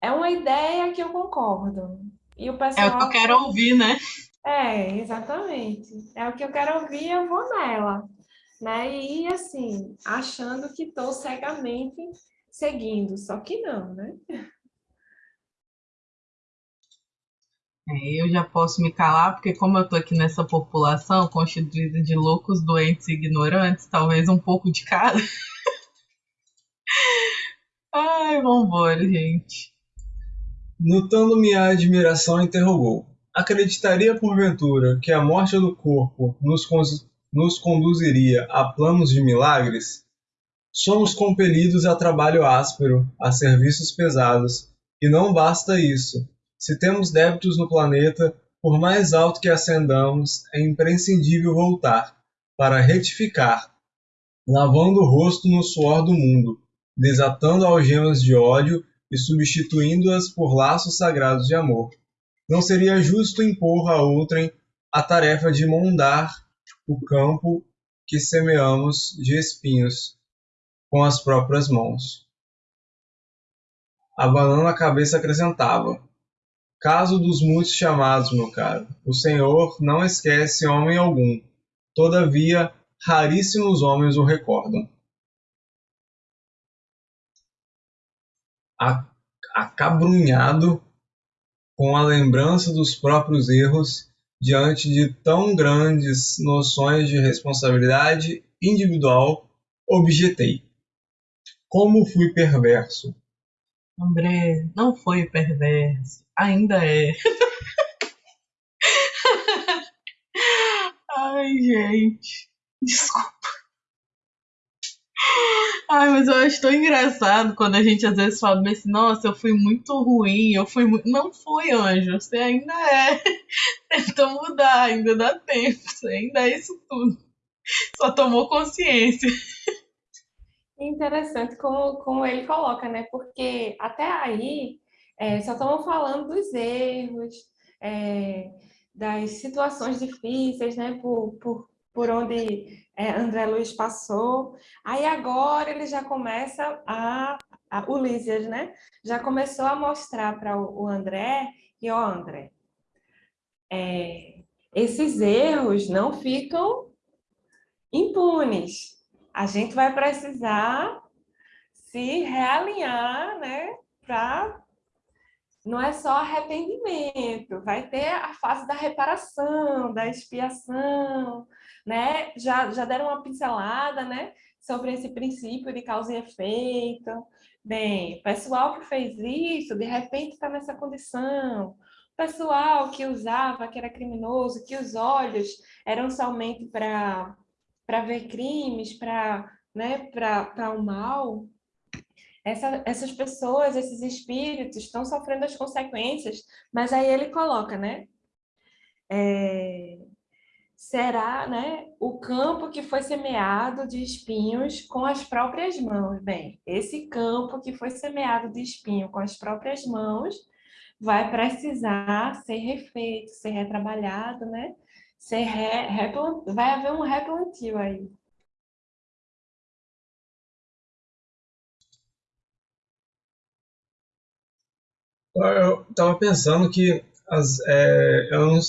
É uma ideia que eu concordo. E o pessoal... É o que eu quero ouvir, né? É, exatamente. É o que eu quero ouvir, eu vou nela. Né? E assim, achando que estou cegamente seguindo, só que não, né? É, eu já posso me calar, porque como eu estou aqui nessa população constituída de loucos, doentes e ignorantes, talvez um pouco de cada. [LAUGHS] Ai, vambora, gente. Notando minha admiração, interrogou. Acreditaria porventura que a morte do corpo nos, nos conduziria a planos de milagres? Somos compelidos a trabalho áspero, a serviços pesados, e não basta isso. Se temos débitos no planeta, por mais alto que ascendamos, é imprescindível voltar para retificar, lavando o rosto no suor do mundo, desatando algemas de ódio e substituindo-as por laços sagrados de amor. Não seria justo impor a outrem a tarefa de mondar o campo que semeamos de espinhos com as próprias mãos. Abanando a cabeça acrescentava: Caso dos muitos chamados, meu caro, o Senhor não esquece homem algum. Todavia, raríssimos homens o recordam. Acabrunhado com a lembrança dos próprios erros diante de tão grandes noções de responsabilidade individual, objetei. Como fui perverso? André, não foi perverso, ainda é. [LAUGHS] Ai, gente, desculpa. Ai, mas eu acho tão engraçado quando a gente às vezes fala assim, nossa, eu fui muito ruim, eu fui muito. Não foi, anjo, você ainda é. [LAUGHS] Tentou mudar, ainda dá tempo, você ainda é isso tudo. Só tomou consciência. Interessante como, como ele coloca, né? Porque até aí é, só estamos falando dos erros, é, das situações difíceis, né? Por, por, por onde é, André Luiz passou. Aí agora ele já começa a, a Lísias, né? Já começou a mostrar para o, o, André que, ó, André, é, esses erros não ficam impunes. A gente vai precisar se realinhar, né, para não é só arrependimento, vai ter a fase da reparação, da expiação, né? Já, já deram uma pincelada, né? Sobre esse princípio de causa e efeito. Bem, pessoal que fez isso, de repente está nessa condição. Pessoal que usava, que era criminoso, que os olhos eram somente para ver crimes, para né, o mal, essa, essas pessoas, esses espíritos estão sofrendo as consequências, mas aí ele coloca, né? É, será né, o campo que foi semeado de espinhos com as próprias mãos. Bem, esse campo que foi semeado de espinho com as próprias mãos vai precisar ser refeito, ser retrabalhado, né? Ser re, vai haver um replantio aí. Eu estava pensando que as, é, eu não,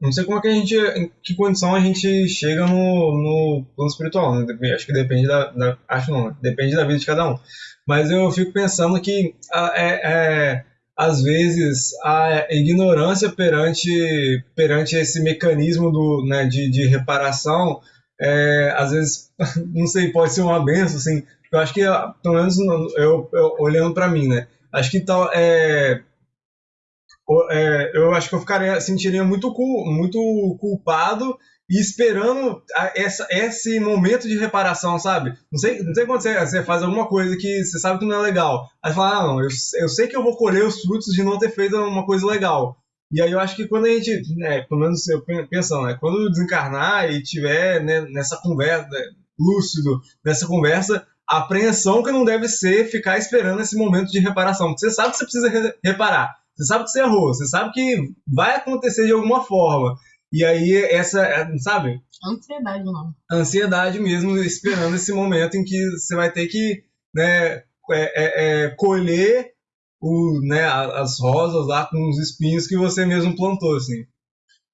não, sei como é que a gente, em que condição a gente chega no, no plano espiritual, né? acho que depende da, da, acho não, depende da vida de cada um. Mas eu fico pensando que é, é, às vezes a ignorância perante, perante esse mecanismo do, né, de, de reparação, é, às vezes, [LAUGHS] não sei, pode ser uma benção, assim, eu acho que, pelo menos eu, eu olhando para mim, né, acho que tal, é, é, eu acho que eu ficaria, sentiria muito, muito culpado e esperando essa, esse momento de reparação, sabe? Não sei, não sei quando você, você faz alguma coisa que você sabe que não é legal. Aí você fala, ah, não, eu, eu sei que eu vou colher os frutos de não ter feito uma coisa legal. E aí eu acho que quando a gente, né, pelo menos eu pensando, né, quando desencarnar e tiver né, nessa conversa, lúcido, nessa conversa, a apreensão que não deve ser ficar esperando esse momento de reparação. Você sabe que você precisa re reparar. Você sabe que você errou, você sabe que vai acontecer de alguma forma. E aí, essa, sabe? Ansiedade, não. Ansiedade mesmo, esperando esse momento em que você vai ter que né, é, é, é, colher o, né, as rosas lá com os espinhos que você mesmo plantou, assim.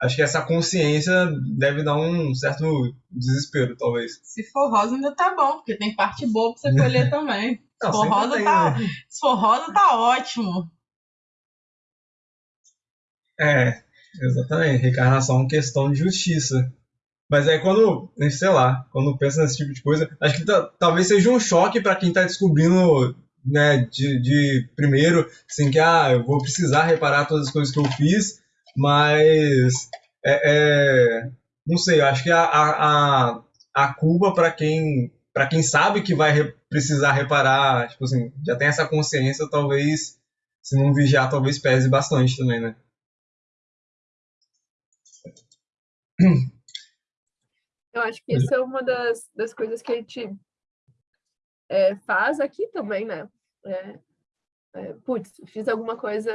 Acho que essa consciência deve dar um certo desespero, talvez. Se for rosa, ainda tá bom, porque tem parte boa pra você colher [LAUGHS] também. Não, se, for rosa, tem, tá, né? se for rosa, tá ótimo. É, exatamente. Reencarnação é uma questão de justiça. Mas é quando, sei lá, quando pensa nesse tipo de coisa, acho que talvez seja um choque para quem está descobrindo, né, de, de, primeiro, assim, que, ah, eu vou precisar reparar todas as coisas que eu fiz, mas, é, é não sei, acho que a, a, a culpa para quem, para quem sabe que vai re, precisar reparar, tipo assim, já tem essa consciência, talvez, se não vigiar, talvez pese bastante também, né? Eu acho que isso é uma das, das coisas que a gente é, faz aqui também, né? É, é, putz, fiz alguma coisa,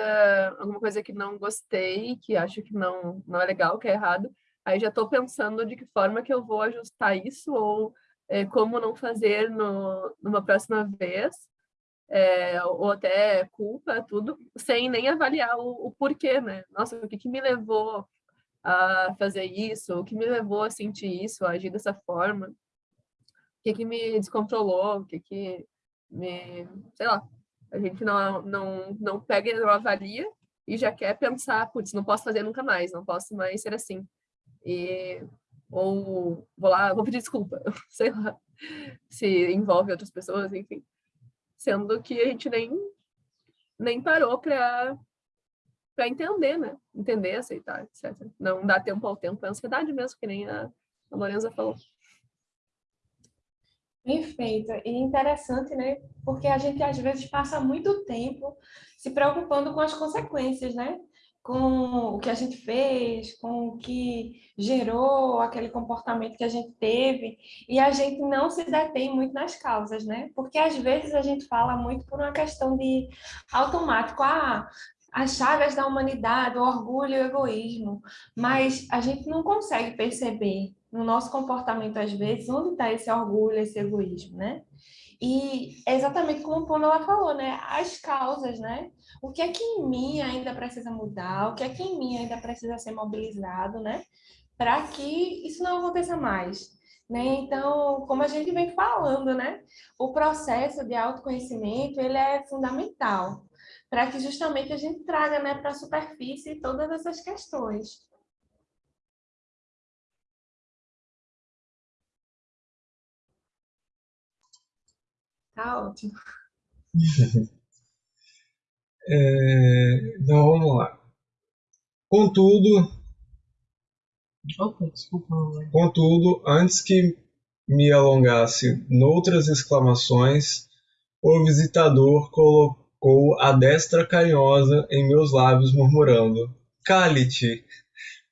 alguma coisa que não gostei, que acho que não, não é legal, que é errado, aí já estou pensando de que forma que eu vou ajustar isso ou é, como não fazer no, numa próxima vez, é, ou até culpa, tudo, sem nem avaliar o, o porquê, né? Nossa, o que, que me levou a fazer isso, o que me levou a sentir isso, a agir dessa forma, o que que me descontrolou, o que que me, sei lá, a gente não, não, não pega, não avalia e já quer pensar, putz, não posso fazer nunca mais, não posso mais ser assim. E, ou vou lá, vou pedir desculpa, [LAUGHS] sei lá, se envolve outras pessoas, enfim. Sendo que a gente nem, nem parou para para entender, né? Entender, aceitar, etc. Não dá tempo ao tempo, é ansiedade mesmo, que nem a, a Lorenza falou. Perfeito. E interessante, né? Porque a gente às vezes passa muito tempo se preocupando com as consequências, né? Com o que a gente fez, com o que gerou aquele comportamento que a gente teve, e a gente não se detém muito nas causas, né? Porque às vezes a gente fala muito por uma questão de automático, ah, as chagas da humanidade, o orgulho e o egoísmo, mas a gente não consegue perceber no nosso comportamento, às vezes, onde está esse orgulho, esse egoísmo, né? E é exatamente como o Pamela falou, né? As causas, né? O que é que em mim ainda precisa mudar? O que é que em mim ainda precisa ser mobilizado, né? Para que isso não aconteça mais. Né? Então, como a gente vem falando, né? O processo de autoconhecimento, ele é fundamental para que justamente a gente traga né, para a superfície todas essas questões. Tá ótimo. [LAUGHS] É, então vamos lá. Contudo, Opa, desculpa. contudo, antes que me alongasse noutras exclamações, o visitador colocou colocou a destra carinhosa em meus lábios, murmurando: Cale-te!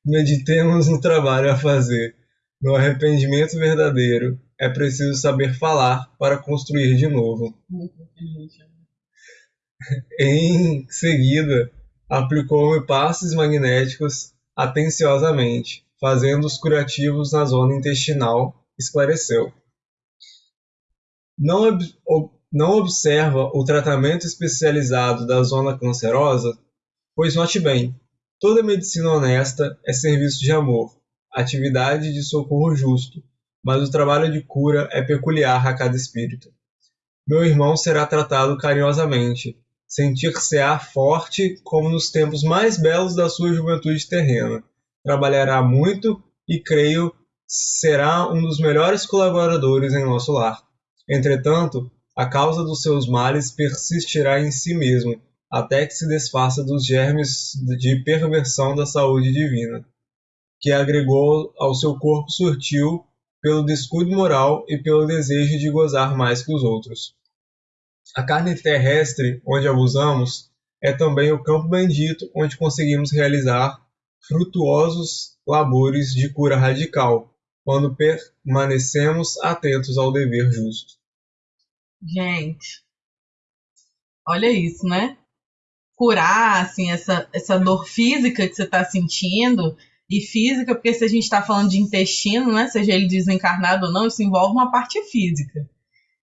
Meditemos no trabalho a fazer. No arrependimento verdadeiro, é preciso saber falar para construir de novo. [LAUGHS] Em seguida, aplicou-me passes magnéticos atenciosamente, fazendo os curativos na zona intestinal, esclareceu. Não, ob não observa o tratamento especializado da zona cancerosa? Pois note bem, toda medicina honesta é serviço de amor, atividade de socorro justo, mas o trabalho de cura é peculiar a cada espírito. Meu irmão será tratado carinhosamente, sentir-se-á forte como nos tempos mais belos da sua juventude terrena. Trabalhará muito e, creio, será um dos melhores colaboradores em nosso lar. Entretanto, a causa dos seus males persistirá em si mesmo, até que se desfaça dos germes de perversão da saúde divina, que agregou ao seu corpo sutil pelo descuido moral e pelo desejo de gozar mais que os outros. A carne terrestre, onde abusamos, é também o campo bendito onde conseguimos realizar frutuosos labores de cura radical, quando permanecemos atentos ao dever justo. Gente, olha isso, né? Curar, assim, essa, essa dor física que você está sentindo, e física, porque se a gente está falando de intestino, né, seja ele desencarnado ou não, isso envolve uma parte física.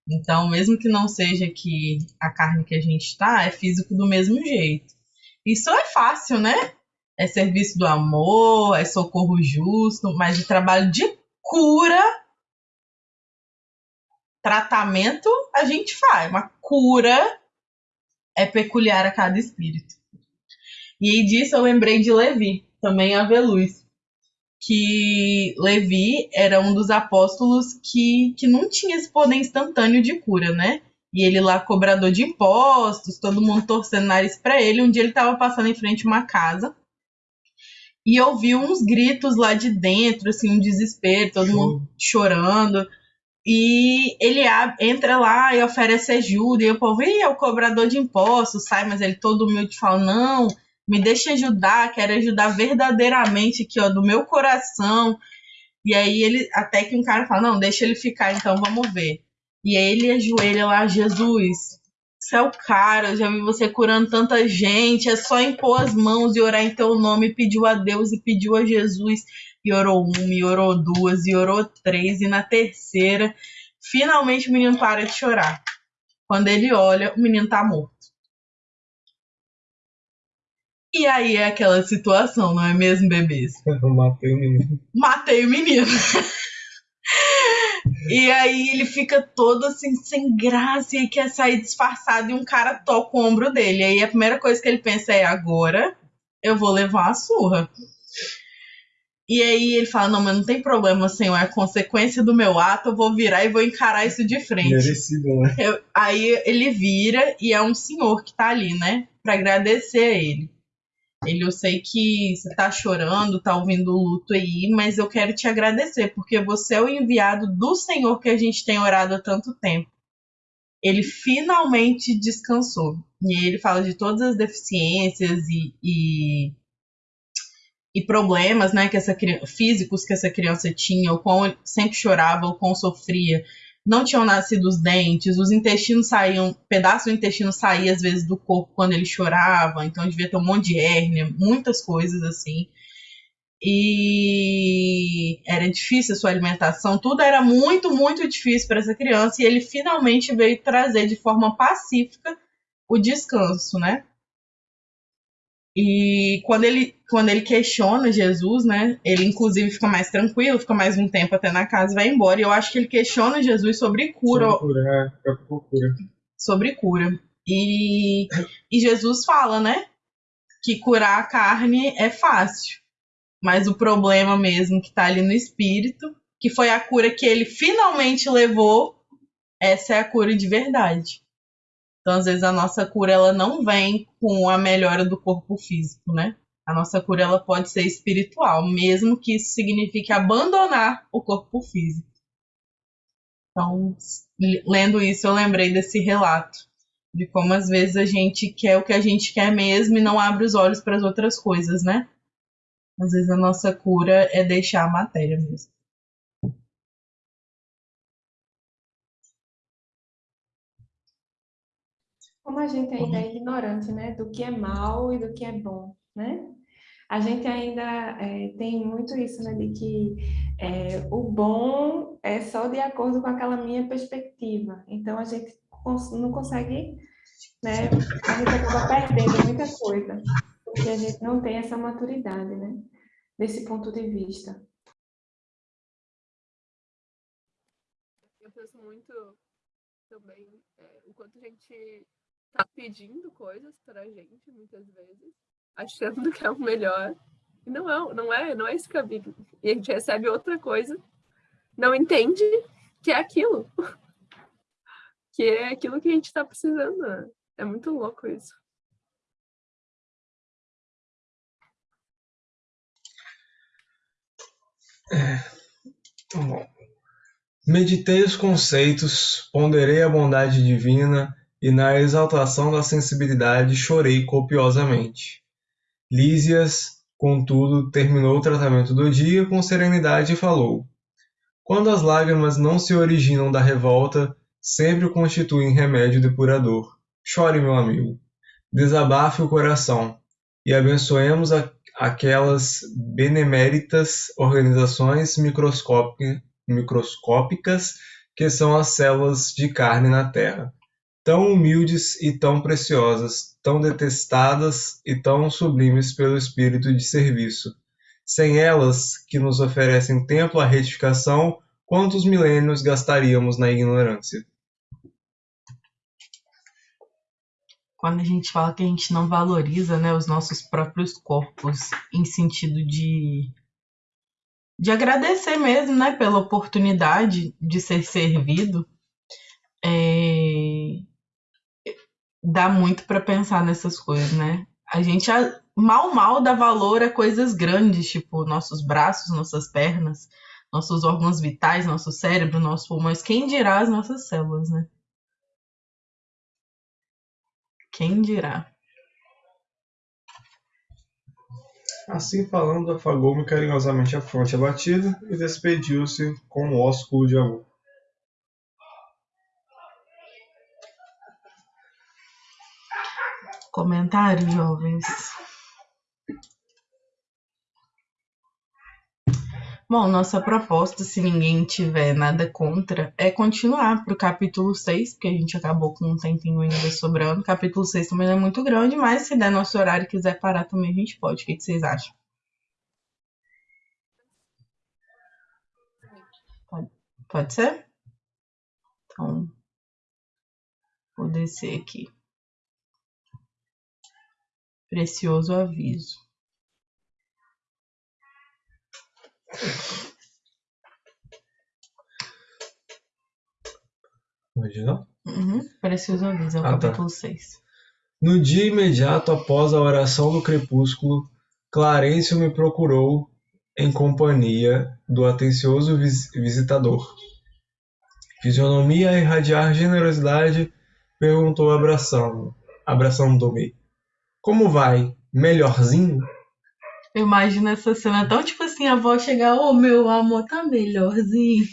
Então, mesmo que não seja que a carne que a gente está, é físico do mesmo jeito. Isso é fácil, né? É serviço do amor, é socorro justo, mas de trabalho de cura Tratamento a gente faz, uma cura é peculiar a cada espírito. E aí disso eu lembrei de Levi, também a Veluz, que Levi era um dos apóstolos que, que não tinha esse poder instantâneo de cura, né? E ele lá, cobrador de impostos, todo mundo torcendo nariz para ele. Um dia ele estava passando em frente a uma casa e ouviu uns gritos lá de dentro, assim, um desespero, todo mundo chorando. E ele entra lá e oferece ajuda, e o povo, Ih, é o cobrador de impostos, sai, mas ele todo humilde fala, não, me deixa ajudar, quero ajudar verdadeiramente aqui, ó, do meu coração. E aí ele, até que um cara fala, não, deixa ele ficar, então vamos ver. E aí ele ajoelha lá, Jesus, você é o cara, eu já vi você curando tanta gente, é só impor as mãos e orar em teu nome, pediu a Deus e pediu a Jesus e orou uma, e orou duas, e orou três, e na terceira, finalmente o menino para de chorar. Quando ele olha, o menino tá morto. E aí é aquela situação, não é mesmo, bebês? [LAUGHS] Eu matei o menino. Matei o menino. e aí ele fica todo assim, sem graça, e quer sair disfarçado, e um cara toca o ombro dele. E aí a primeira coisa que ele pensa é: agora eu vou levar uma surra. E aí ele fala: Não, mas não tem problema, senhor, é consequência do meu ato, eu vou virar e vou encarar isso de frente. Merecido, né? Eu, aí ele vira e é um senhor que tá ali, né? Pra agradecer a ele. Ele, eu sei que você tá chorando, tá ouvindo o luto aí, mas eu quero te agradecer, porque você é o enviado do Senhor que a gente tem orado há tanto tempo. Ele finalmente descansou. E ele fala de todas as deficiências e, e e problemas né, que essa, físicos que essa criança tinha, o quão sempre chorava, o quão sofria. Não tinham nascido os dentes, os intestinos saíam, pedaço do intestino saía às vezes do corpo quando ele chorava, então devia ter um monte de hérnia, muitas coisas assim. E era difícil a sua alimentação, tudo era muito, muito difícil para essa criança, e ele finalmente veio trazer de forma pacífica o descanso, né? E quando ele, quando ele questiona Jesus, né? Ele inclusive fica mais tranquilo, fica mais um tempo até na casa e vai embora. E eu acho que ele questiona Jesus sobre cura. Sobre cura, é, cura. Sobre cura. E, e Jesus fala, né? Que curar a carne é fácil. Mas o problema mesmo que tá ali no espírito, que foi a cura que ele finalmente levou, essa é a cura de verdade. Então, às vezes, a nossa cura ela não vem com a melhora do corpo físico, né? A nossa cura ela pode ser espiritual, mesmo que isso signifique abandonar o corpo físico. Então, lendo isso, eu lembrei desse relato de como às vezes a gente quer o que a gente quer mesmo e não abre os olhos para as outras coisas, né? Às vezes a nossa cura é deixar a matéria mesmo. Como a gente ainda é ignorante, né, do que é mal e do que é bom, né? A gente ainda é, tem muito isso, né, de que é, o bom é só de acordo com aquela minha perspectiva. Então a gente não consegue, né, a gente acaba perdendo muita coisa, porque a gente não tem essa maturidade, né, desse ponto de vista. Eu penso muito também é, o quanto a gente tá pedindo coisas pra gente, muitas vezes, achando que é o melhor. E não é, não é, não é esse caminho. E a gente recebe outra coisa, não entende que é aquilo. [LAUGHS] que é aquilo que a gente está precisando. Né? É muito louco isso. É. Bom. Meditei os conceitos, ponderei a bondade divina e na exaltação da sensibilidade chorei copiosamente. Lísias, contudo, terminou o tratamento do dia com serenidade e falou: Quando as lágrimas não se originam da revolta, sempre constituem remédio depurador. Chore, meu amigo. Desabafe o coração e abençoemos a, aquelas beneméritas organizações microscópicas que são as células de carne na Terra tão humildes e tão preciosas, tão detestadas e tão sublimes pelo espírito de serviço. Sem elas, que nos oferecem tempo à retificação, quantos milênios gastaríamos na ignorância? Quando a gente fala que a gente não valoriza né, os nossos próprios corpos, em sentido de, de agradecer mesmo né, pela oportunidade de ser servido, é, dá muito para pensar nessas coisas, né? A gente mal mal dá valor a coisas grandes, tipo nossos braços, nossas pernas, nossos órgãos vitais, nosso cérebro, nossos pulmões. Quem dirá as nossas células, né? Quem dirá? Assim falando, afagou-me carinhosamente a fronte abatida e despediu-se com um ósculo de amor. Comentários, jovens. Bom, nossa proposta, se ninguém tiver nada contra, é continuar para o capítulo 6, porque a gente acabou com um tempinho ainda sobrando. O capítulo 6 também não é muito grande, mas se der nosso horário e quiser parar também, a gente pode. O que, que vocês acham? Pode, pode ser? Então, vou descer aqui. Precioso aviso. Não? Uhum. Precioso aviso, é o ah, capítulo tá. 6. No dia imediato após a oração do crepúsculo, Clarencio me procurou em companhia do atencioso vis visitador. Fisionomia a irradiar generosidade, perguntou abraçando, abraçando-me. Como vai? Melhorzinho? Eu imagino essa cena tão tipo assim, a avó chegar, ô oh, meu amor, tá melhorzinho.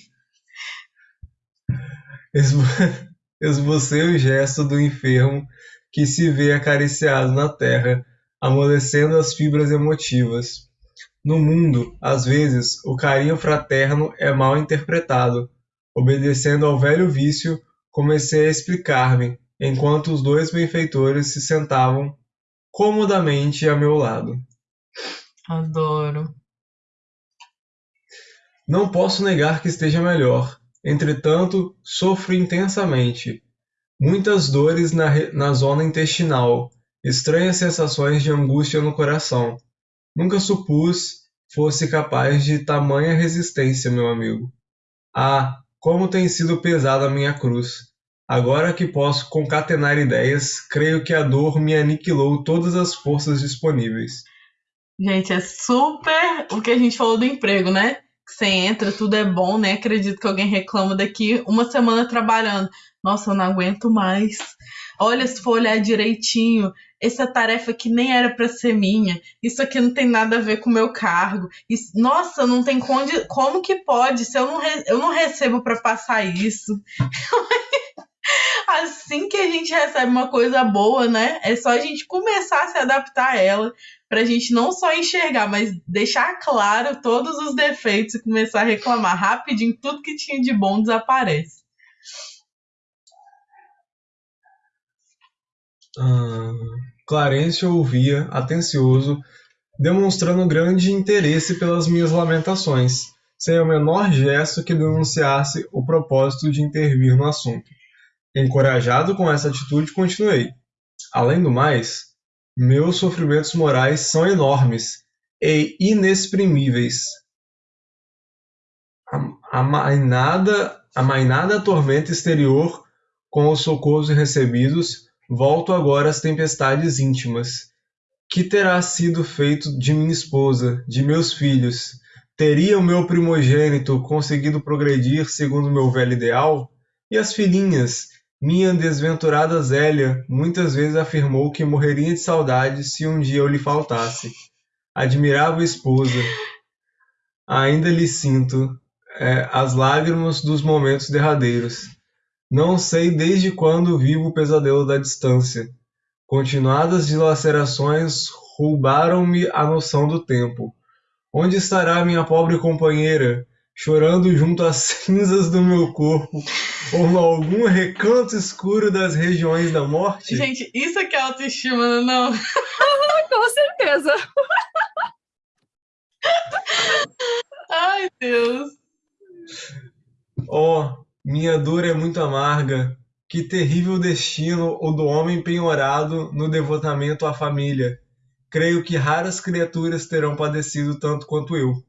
[LAUGHS] Esbocei o gesto do enfermo que se vê acariciado na terra, amolecendo as fibras emotivas. No mundo, às vezes, o carinho fraterno é mal interpretado. Obedecendo ao velho vício, comecei a explicar-me, enquanto os dois benfeitores se sentavam comodamente a meu lado. Adoro. Não posso negar que esteja melhor. Entretanto, sofro intensamente. Muitas dores na, na zona intestinal, estranhas sensações de angústia no coração. Nunca supus fosse capaz de tamanha resistência, meu amigo. Ah, como tem sido pesada a minha cruz! Agora que posso concatenar ideias, creio que a dor me aniquilou todas as forças disponíveis. Gente, é super o que a gente falou do emprego, né? você entra, tudo é bom, né? Acredito que alguém reclama daqui uma semana trabalhando. Nossa, eu não aguento mais. Olha, se for olhar direitinho, essa tarefa que nem era para ser minha, isso aqui não tem nada a ver com o meu cargo. Isso, nossa, não tem como que pode? Se eu não, re, eu não recebo para passar isso. [LAUGHS] assim que a gente recebe uma coisa boa, né? É só a gente começar a se adaptar a ela, pra gente não só enxergar, mas deixar claro todos os defeitos e começar a reclamar rapidinho, tudo que tinha de bom desaparece. Ah, Clarence ouvia, atencioso, demonstrando grande interesse pelas minhas lamentações, sem o menor gesto que denunciasse o propósito de intervir no assunto. Encorajado com essa atitude, continuei. Além do mais, meus sofrimentos morais são enormes e inexprimíveis. A, a, tormenta exterior, com os socorros recebidos, volto agora às tempestades íntimas. Que terá sido feito de minha esposa, de meus filhos? Teria o meu primogênito conseguido progredir segundo meu velho ideal? E as filhinhas? Minha desventurada Zélia muitas vezes afirmou que morreria de saudade se um dia eu lhe faltasse. Admirável esposa, ainda lhe sinto é, as lágrimas dos momentos derradeiros. Não sei desde quando vivo o pesadelo da distância. Continuadas dilacerações roubaram-me a noção do tempo. Onde estará minha pobre companheira, chorando junto às cinzas do meu corpo, ou em algum recanto escuro das regiões da morte? Gente, isso aqui é autoestima, não? [LAUGHS] Com certeza. [LAUGHS] Ai, Deus. Oh, minha dor é muito amarga. Que terrível destino o do homem penhorado no devotamento à família. Creio que raras criaturas terão padecido tanto quanto eu.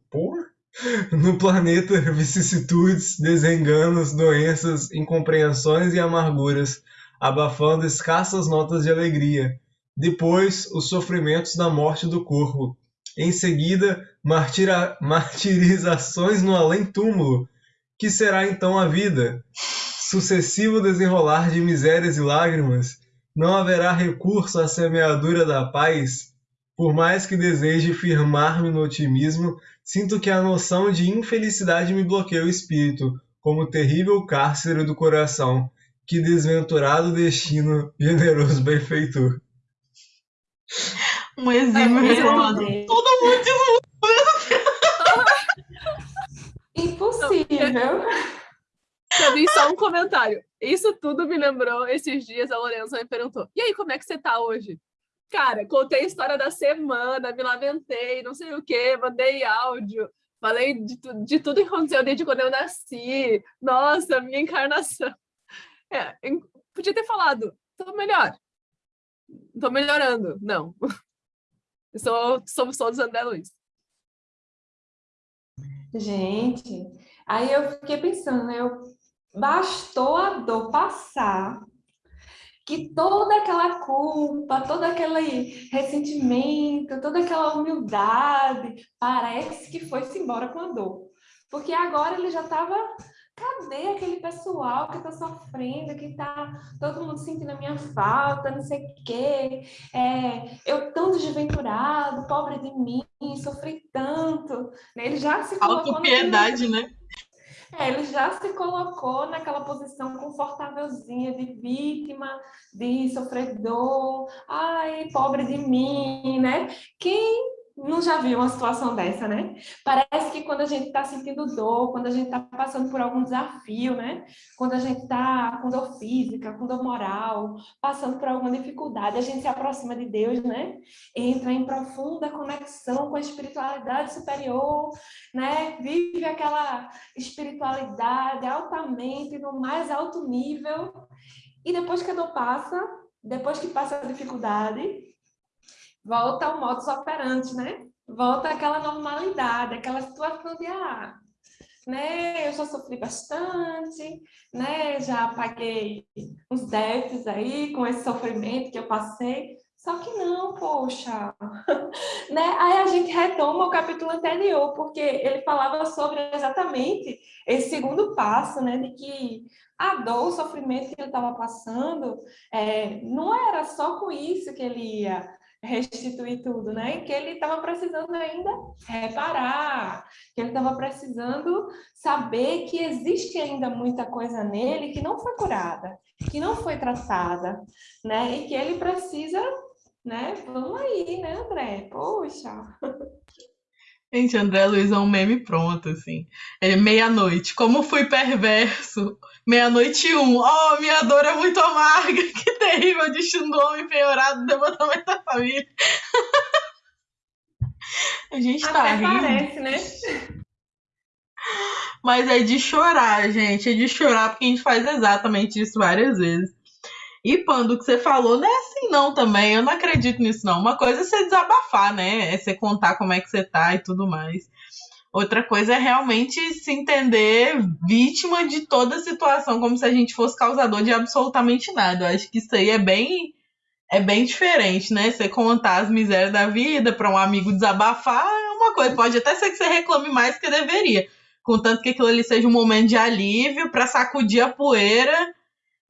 [LAUGHS] No planeta, vicissitudes, desenganos, doenças, incompreensões e amarguras, abafando escassas notas de alegria. Depois, os sofrimentos da morte do corpo. Em seguida, martira... [LAUGHS] martirizações no além-túmulo, que será então a vida? Sucessivo desenrolar de misérias e lágrimas, não haverá recurso à semeadura da paz? Por mais que deseje firmar-me no otimismo, sinto que a noção de infelicidade me bloqueia o espírito, como terrível cárcere do coração. Que desventurado destino, generoso [LAUGHS] benfeitor. Um exímio relógio. Todo mundo [LAUGHS] Impossível. Eu vi só um comentário. Isso tudo me lembrou, esses dias a Lorenza me perguntou, e aí, como é que você tá hoje? Cara, contei a história da semana, me lamentei, não sei o quê, mandei áudio, falei de, de tudo que aconteceu desde quando eu nasci. Nossa, minha encarnação. É, podia ter falado, tô melhor. Tô melhorando. Não. Sou, somos todos André Luiz. Gente, aí eu fiquei pensando, né? Eu, bastou a dor passar, que toda aquela culpa, todo aquele ressentimento, toda aquela humildade, parece que foi-se embora com a dor. Porque agora ele já estava cadê aquele pessoal que está sofrendo, que está todo mundo sentindo a minha falta, não sei o quê, é, eu tão desventurado, pobre de mim, sofri tanto. Né? Ele já se colocou... Autopiedade, né? É, ele já se colocou naquela posição confortávelzinha de vítima, de sofredor, ai, pobre de mim, né? Quem não já viu uma situação dessa, né? Parece que quando a gente está sentindo dor, quando a gente está passando por algum desafio, né? Quando a gente está com dor física, com dor moral, passando por alguma dificuldade, a gente se aproxima de Deus, né? Entra em profunda conexão com a espiritualidade superior, né? Vive aquela espiritualidade altamente, no mais alto nível. E depois que a dor passa, depois que passa a dificuldade, volta ao modus operandi, né? Volta àquela normalidade, aquela situação de, ah, né, eu já sofri bastante, né, já paguei uns déficits aí com esse sofrimento que eu passei, Só que não, poxa. [LAUGHS] né? Aí a gente retoma o capítulo anterior, porque ele falava sobre exatamente esse segundo passo, né? De que a dor, o sofrimento que ele estava passando, é, não era só com isso que ele ia restituir tudo, né? Que ele estava precisando ainda reparar, que ele estava precisando saber que existe ainda muita coisa nele que não foi curada, que não foi tratada, né? E que ele precisa, né? Vamos aí, né, André? Poxa. [LAUGHS] Gente, André Luiz é um meme pronto, assim. É meia-noite. Como fui perverso. Meia-noite um. Oh, minha dor é muito amarga. [LAUGHS] Que terrível destino do homem penhorado do devotamento da família. [LAUGHS] A gente tá Até rindo. parece, né? Mas é de chorar, gente. É de chorar porque a gente faz exatamente isso várias vezes. E, Pando, o que você falou não é assim não também. Eu não acredito nisso não. Uma coisa é você desabafar, né? É você contar como é que você tá e tudo mais. Outra coisa é realmente se entender vítima de toda a situação, como se a gente fosse causador de absolutamente nada. Eu acho que isso aí é bem é bem diferente, né? Você contar as misérias da vida para um amigo desabafar é uma coisa. Pode até ser que você reclame mais que deveria, contanto que aquilo ali seja um momento de alívio para sacudir a poeira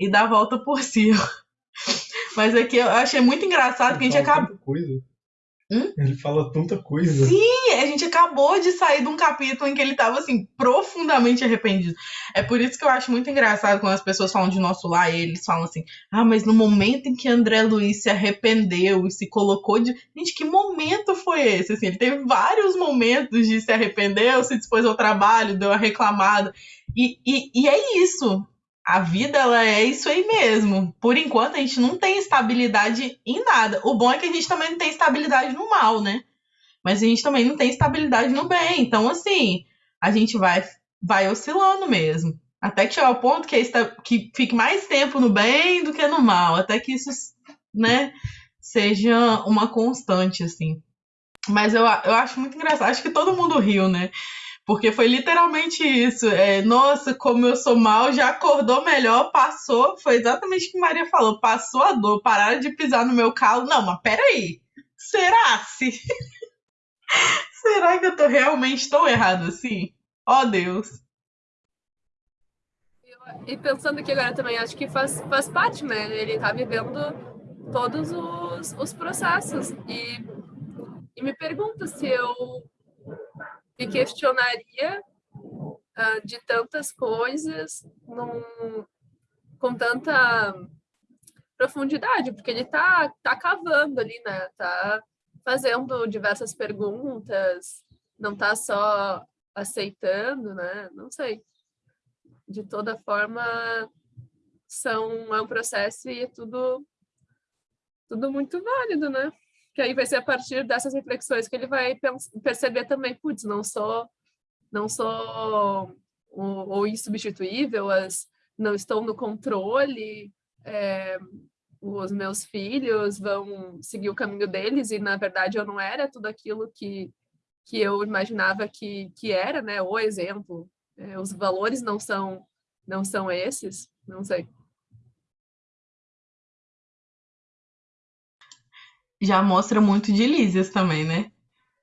e dar a volta por cima. [LAUGHS] Mas aqui eu achei muito engraçado que a gente Ele fala acabou. tanta coisa. Hum? Ele fala tanta coisa. Sim, a gente acabou de sair de um capítulo em que ele tava, assim, profundamente arrependido. É por isso que eu acho muito engraçado quando as pessoas falam de nosso lar e eles falam assim: ah, mas no momento em que André Luiz se arrependeu e se colocou de. Gente, que momento foi esse? Assim, ele teve vários momentos de se arrepender, se dispôs ao trabalho, deu a reclamada. E, e, e é isso. A vida, ela é isso aí mesmo. Por enquanto, a gente não tem estabilidade em nada. O bom é que a gente também não tem estabilidade no mal, né? Mas a gente também não tem estabilidade no bem. Então, assim, a gente vai, vai oscilando mesmo. Até que chegar ao ponto que, é esta- que fique mais tempo no bem do que no mal. Até que isso, né, seja uma constante, assim. Mas eu, eu acho muito engraçado. Acho que todo mundo riu, né? Porque foi literalmente isso. É, Nossa, como eu sou mal, já acordou melhor, passou. Foi exatamente o que Maria falou. Passou a dor, pararam de pisar no meu calo. Não, mas peraí. Será se? [LAUGHS] Será que eu tô realmente tão errado assim? Ó Deus. E pensando aqui agora também, acho que faz, faz parte, né? Ele tá vivendo todos os, os processos. E, e me pergunto se eu me questionaria ah, de tantas coisas num, com tanta profundidade, porque ele tá, tá cavando ali, né? Tá fazendo diversas perguntas, não tá só aceitando, né? Não sei de toda forma são é um processo e é tudo tudo muito válido, né? Que aí vai ser a partir dessas reflexões que ele vai perceber também, putz, não sou não sou o, o insubstituível, as não estou no controle, é, os meus filhos vão seguir o caminho deles e na verdade eu não era tudo aquilo que que eu imaginava que que era, né? O exemplo, é, os valores não são não são esses, não sei. Já mostra muito de Lísias também, né?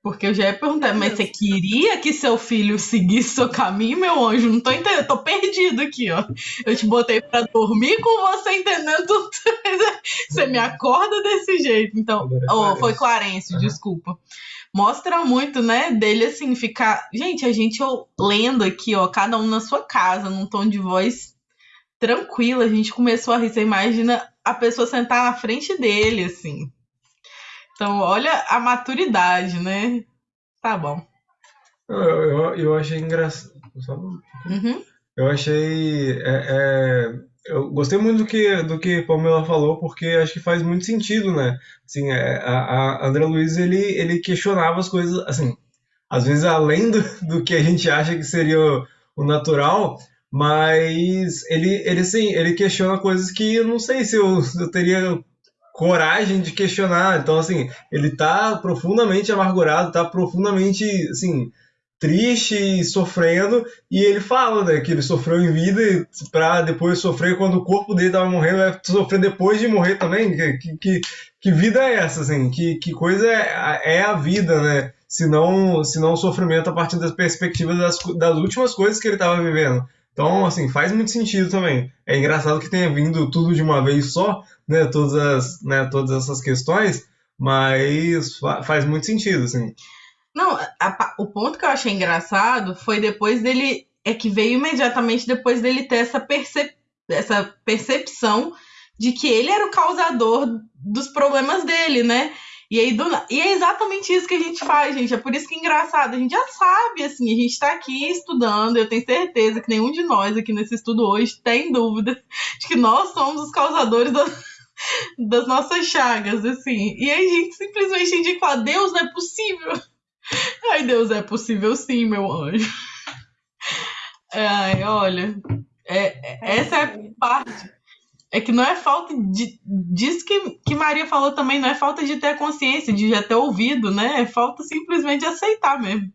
Porque eu já ia perguntar, mas você queria que seu filho seguisse seu caminho, meu anjo? Não tô entendendo, tô perdido aqui, ó. Eu te botei pra dormir com você entendendo tudo. [LAUGHS] Você me acorda desse jeito. Então, é oh, foi Clarence, Aham. desculpa. Mostra muito, né, dele assim, ficar. Gente, a gente ó, lendo aqui, ó, cada um na sua casa, num tom de voz tranquilo. A gente começou a rir. Você imagina a pessoa sentar na frente dele, assim. Então, olha a maturidade, né? Tá bom. Eu, eu, eu achei engraçado. Um Uhum. Eu achei. é, é, eu gostei muito do que, do que Pamela falou, porque acho que faz muito sentido, né? Assim, é, a, a André Luiz, ele, ele questionava as coisas, assim, às vezes além do, do que a gente acha que seria o, o natural, mas ele, ele, assim, ele questiona coisas que eu não sei se eu, se eu teria coragem de questionar. Então, assim, ele tá profundamente amargurado, tá profundamente, assim, triste e sofrendo, e ele fala né, que ele sofreu em vida para depois sofrer quando o corpo dele estava morrendo, vai sofrer depois de morrer também. Que, que, que vida é essa, assim? Que, que coisa é, é a vida, né? Se não, se não o sofrimento a partir das perspectivas das, das últimas coisas que ele estava vivendo. Então, assim, faz muito sentido também. É engraçado que tenha vindo tudo de uma vez só, né? Todas, as, né, todas essas questões, mas faz muito sentido, assim. Não, a, o ponto que eu achei engraçado foi depois dele. É que veio imediatamente depois dele ter essa, percep, essa percepção de que ele era o causador dos problemas dele, né? E aí, do, e é exatamente isso que a gente faz, gente. É por isso que é engraçado. A gente já sabe, assim, a gente está aqui estudando. Eu tenho certeza que nenhum de nós aqui nesse estudo hoje tem dúvida de que nós somos os causadores das, nossas chagas, assim. E aí a gente simplesmente indica fala: Deus, não é possível Ai, Deus, é possível sim, meu anjo. Ai, olha, é, é, essa é a parte. É que não é falta de. Disso que, que Maria falou também, não é falta de ter consciência, de já ter ouvido, né? É falta simplesmente aceitar mesmo.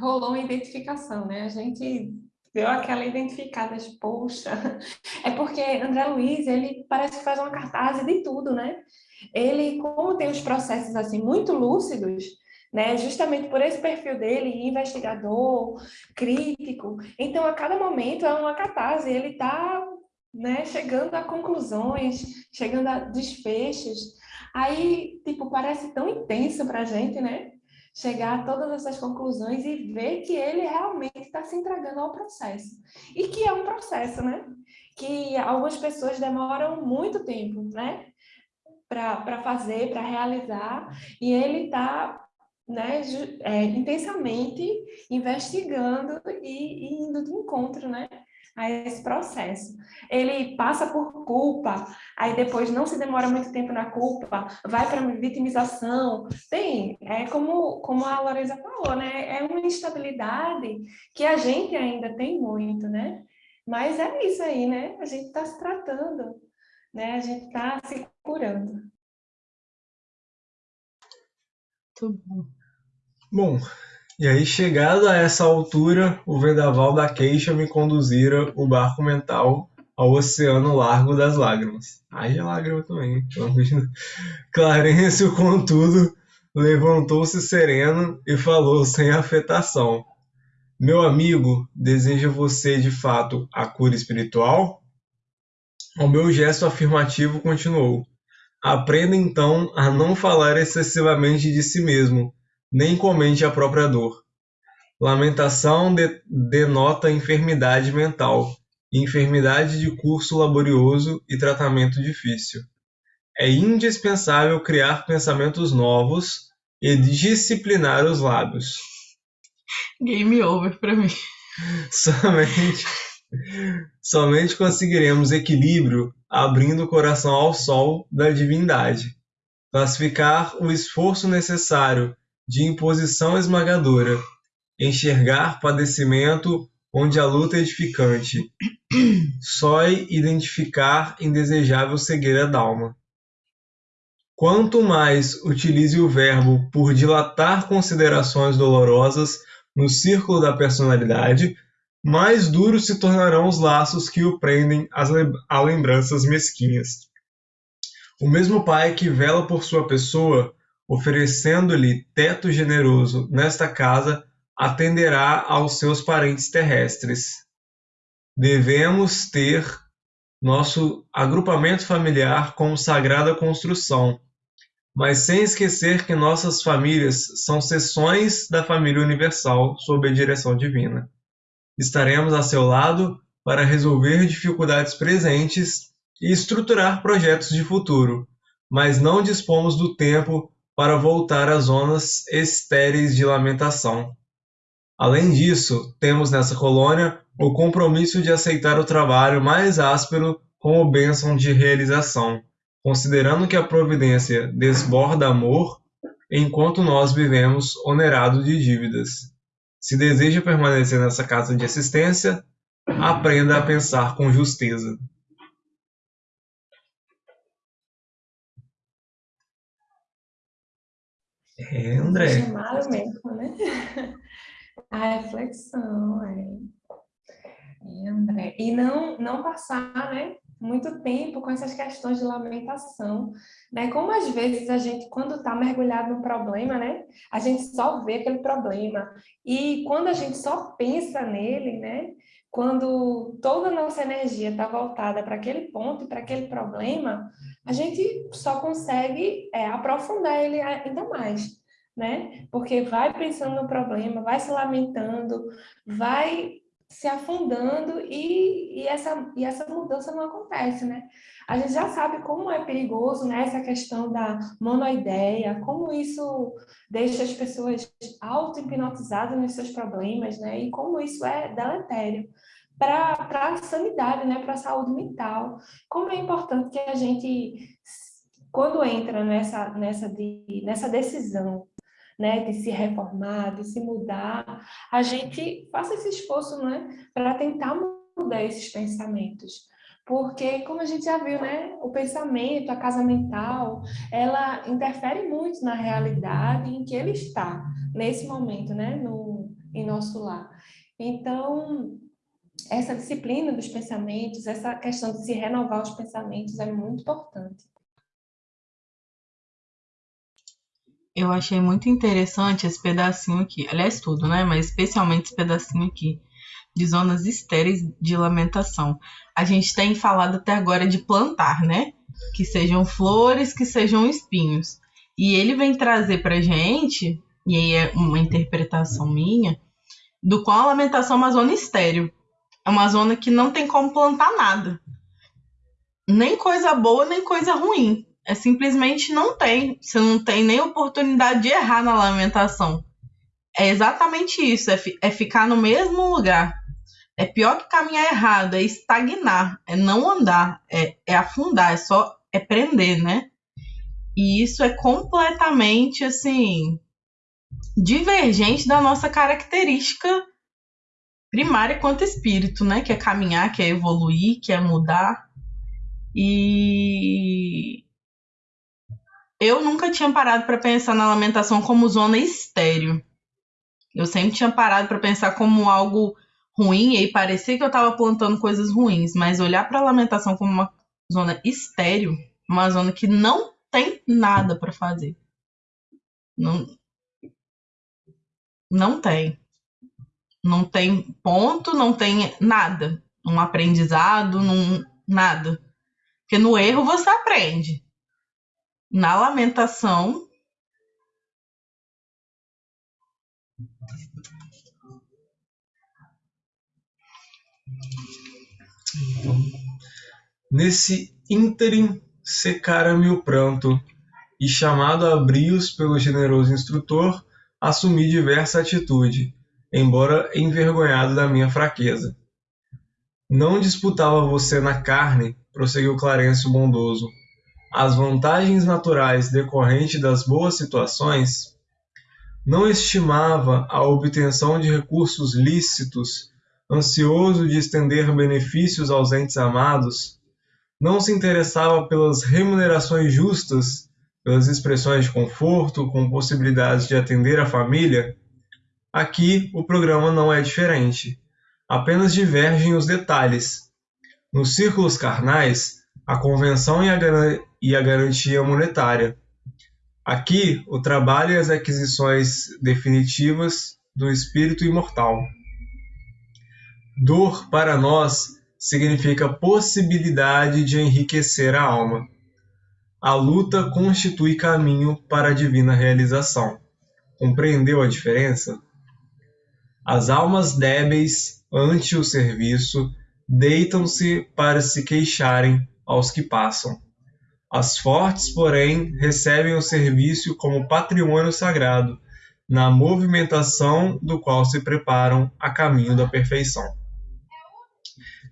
Rolou uma identificação, né? A gente deu aquela identificada de, poxa. [LAUGHS] É porque André Luiz, ele parece que faz uma cartaz de tudo, né? Ele, como tem os processos assim muito lúcidos, né? Justamente por esse perfil dele, investigador, crítico. Então, a cada momento é uma catarse, ele está né, chegando a conclusões, chegando a desfechos. Aí, tipo, parece tão intenso para a gente, né? Chegar a todas essas conclusões e ver que ele realmente está se entregando ao processo. E que é um processo, né? Que algumas pessoas demoram muito tempo, né? Para fazer, para realizar, e ele está né, é, intensamente investigando e, e, indo de encontro, né, a esse processo. Ele passa por culpa, aí depois não se demora muito tempo na culpa, vai para vitimização. Tem, é como, como a Loresa falou, né, é uma instabilidade que a gente ainda tem muito, né, mas é isso aí, né, a gente está se tratando, né, a gente está se curando. Muito bom. Bom, e aí chegado a essa altura, o vendaval da queixa me conduzira o barco mental ao oceano largo das lágrimas. Aí é lágrima também. Clarencio, contudo, levantou-se sereno e falou sem afetação. Meu amigo, deseja você de fato a cura espiritual? O meu gesto afirmativo continuou. Aprenda então a não falar excessivamente de si mesmo, nem comente a própria dor. Lamentação de, denota enfermidade mental, enfermidade de curso laborioso e tratamento difícil. É indispensável criar pensamentos novos e disciplinar os lábios. Game over para mim. Somente, somente conseguiremos equilíbrio abrindo o coração ao sol da divindade. Classificar o esforço necessário de imposição esmagadora, enxergar padecimento onde a luta é edificante, só identificar indesejável cegueira d'alma. Quanto mais utilize o verbo por dilatar considerações dolorosas no círculo da personalidade, mais duros se tornarão os laços que o prendem a lembranças mesquinhas. O mesmo pai que vela por sua pessoa oferecendo-lhe teto generoso nesta casa, atenderá aos seus parentes terrestres. Devemos ter nosso agrupamento familiar como sagrada construção, mas sem esquecer que nossas famílias são seções da família universal sob a direção divina. Estaremos a seu lado para resolver dificuldades presentes e estruturar projetos de futuro, mas não dispomos do tempo para voltar às zonas estéreis de lamentação. Além disso, temos nessa colônia o compromisso de aceitar o trabalho mais áspero como bênção de realização, considerando que a providência desborda amor, enquanto nós vivemos onerados de dívidas. Se deseja permanecer nessa casa de assistência, aprenda a pensar com justeza. É, André. Chamado mesmo, né? [LAUGHS] A reflexão, é. é. André. E não, não passar, né? Muito tempo com essas questões de lamentação, né? Como às vezes a gente, quando está mergulhado no problema, né? A gente só vê aquele problema. E quando a gente só pensa nele, né? Quando toda a nossa energia está voltada para aquele ponto, para aquele problema, a gente só consegue é, aprofundar ele ainda mais, né? Porque vai pensando no problema, vai se lamentando, vai se afundando e, e, essa, e essa mudança não acontece, né? A gente já sabe como é perigoso né, essa questão da monoideia, como isso deixa as pessoas auto-hipnotizadas nos seus problemas, né? E como isso é deletério para a sanidade, né, para a saúde mental. Como é importante que a gente, quando entra nessa, nessa, de, nessa decisão né, de se reformar, de se mudar, a gente faça esse esforço né, para tentar mudar esses pensamentos. Porque, como a gente já viu, né, o pensamento, a casa mental, ela interfere muito na realidade em que ele está, nesse momento, né, no, em nosso lar. Então, essa disciplina dos pensamentos, essa questão de se renovar os pensamentos é muito importante. Eu achei muito interessante esse pedacinho aqui, aliás, tudo, né? Mas especialmente esse pedacinho aqui, de zonas estéreis de lamentação. A gente tem falado até agora de plantar, né? Que sejam flores, que sejam espinhos. E ele vem trazer pra gente, e aí é uma interpretação minha, do qual a lamentação é uma zona estéreo. É uma zona que não tem como plantar nada. Nem coisa boa, nem coisa ruim. É simplesmente não tem. Você não tem nem oportunidade de errar na lamentação. É exatamente isso. É, fi é ficar no mesmo lugar. É pior que caminhar errado, é estagnar, é não andar, é, é afundar, é só é prender, né? E isso é completamente assim divergente da nossa característica primária quanto espírito, né? Que é caminhar, que é evoluir, que é mudar. E eu nunca tinha parado para pensar na lamentação como zona estéreo. Eu sempre tinha parado para pensar como algo ruim e parecia que eu estava plantando coisas ruins, mas olhar para a lamentação como uma zona estéreo, uma zona que não tem nada para fazer. Não, não tem não tem ponto, não tem nada, um aprendizado, num, nada. Porque no erro você aprende. Na lamentação. Então, nesse ínterim secara-me o pranto, e chamado a brios pelo generoso instrutor, assumi diversa atitude embora envergonhado da minha fraqueza. Não disputava você na carne, prosseguiu Clarencio bondoso, as vantagens naturais decorrentes das boas situações, não estimava a obtenção de recursos lícitos, ansioso de estender benefícios aos entes amados, não se interessava pelas remunerações justas, pelas expressões de conforto, com possibilidades de atender a família, Aqui o programa não é diferente, apenas divergem os detalhes. Nos círculos carnais, a convenção e a, e a garantia monetária. Aqui, o trabalho e as aquisições definitivas do espírito imortal. Dor para nós significa possibilidade de enriquecer a alma. A luta constitui caminho para a divina realização. Compreendeu a diferença? As almas débeis ante o serviço deitam-se para se queixarem aos que passam. As fortes, porém, recebem o serviço como patrimônio sagrado, na movimentação do qual se preparam a caminho da perfeição.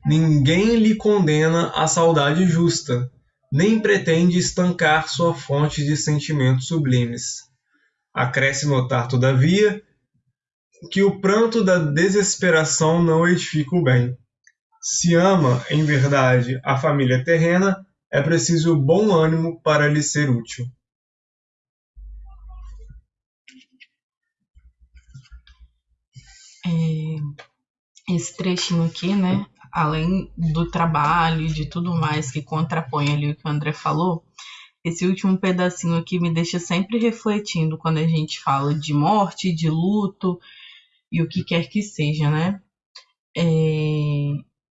Ninguém lhe condena a saudade justa, nem pretende estancar sua fonte de sentimentos sublimes. Acresce notar, todavia, que o pranto da desesperação não edifica o bem. Se ama, em verdade, a família terrena, é preciso bom ânimo para lhe ser útil. É, esse trechinho aqui, né? Além do trabalho e de tudo mais que contrapõe ali o que o André falou, esse último pedacinho aqui me deixa sempre refletindo quando a gente fala de morte, de luto e o que quer que seja, né? É...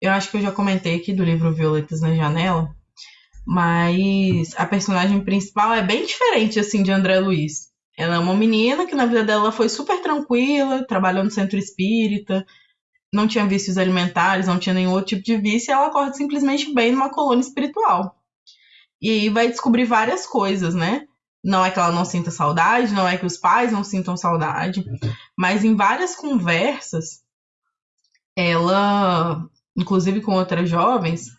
Eu acho que eu já comentei aqui do livro Violetas na Janela, mas a personagem principal é bem diferente assim de André Luiz. Ela é uma menina que na vida dela foi super tranquila, trabalhou no centro espírita, não tinha vícios alimentares, não tinha nenhum outro tipo de vício, e ela acorda simplesmente bem numa colônia espiritual. E aí vai descobrir várias coisas, né? Não é que ela não sinta saudade, não é que os pais não sintam saudade, mas em várias conversas, ela, inclusive com outras jovens,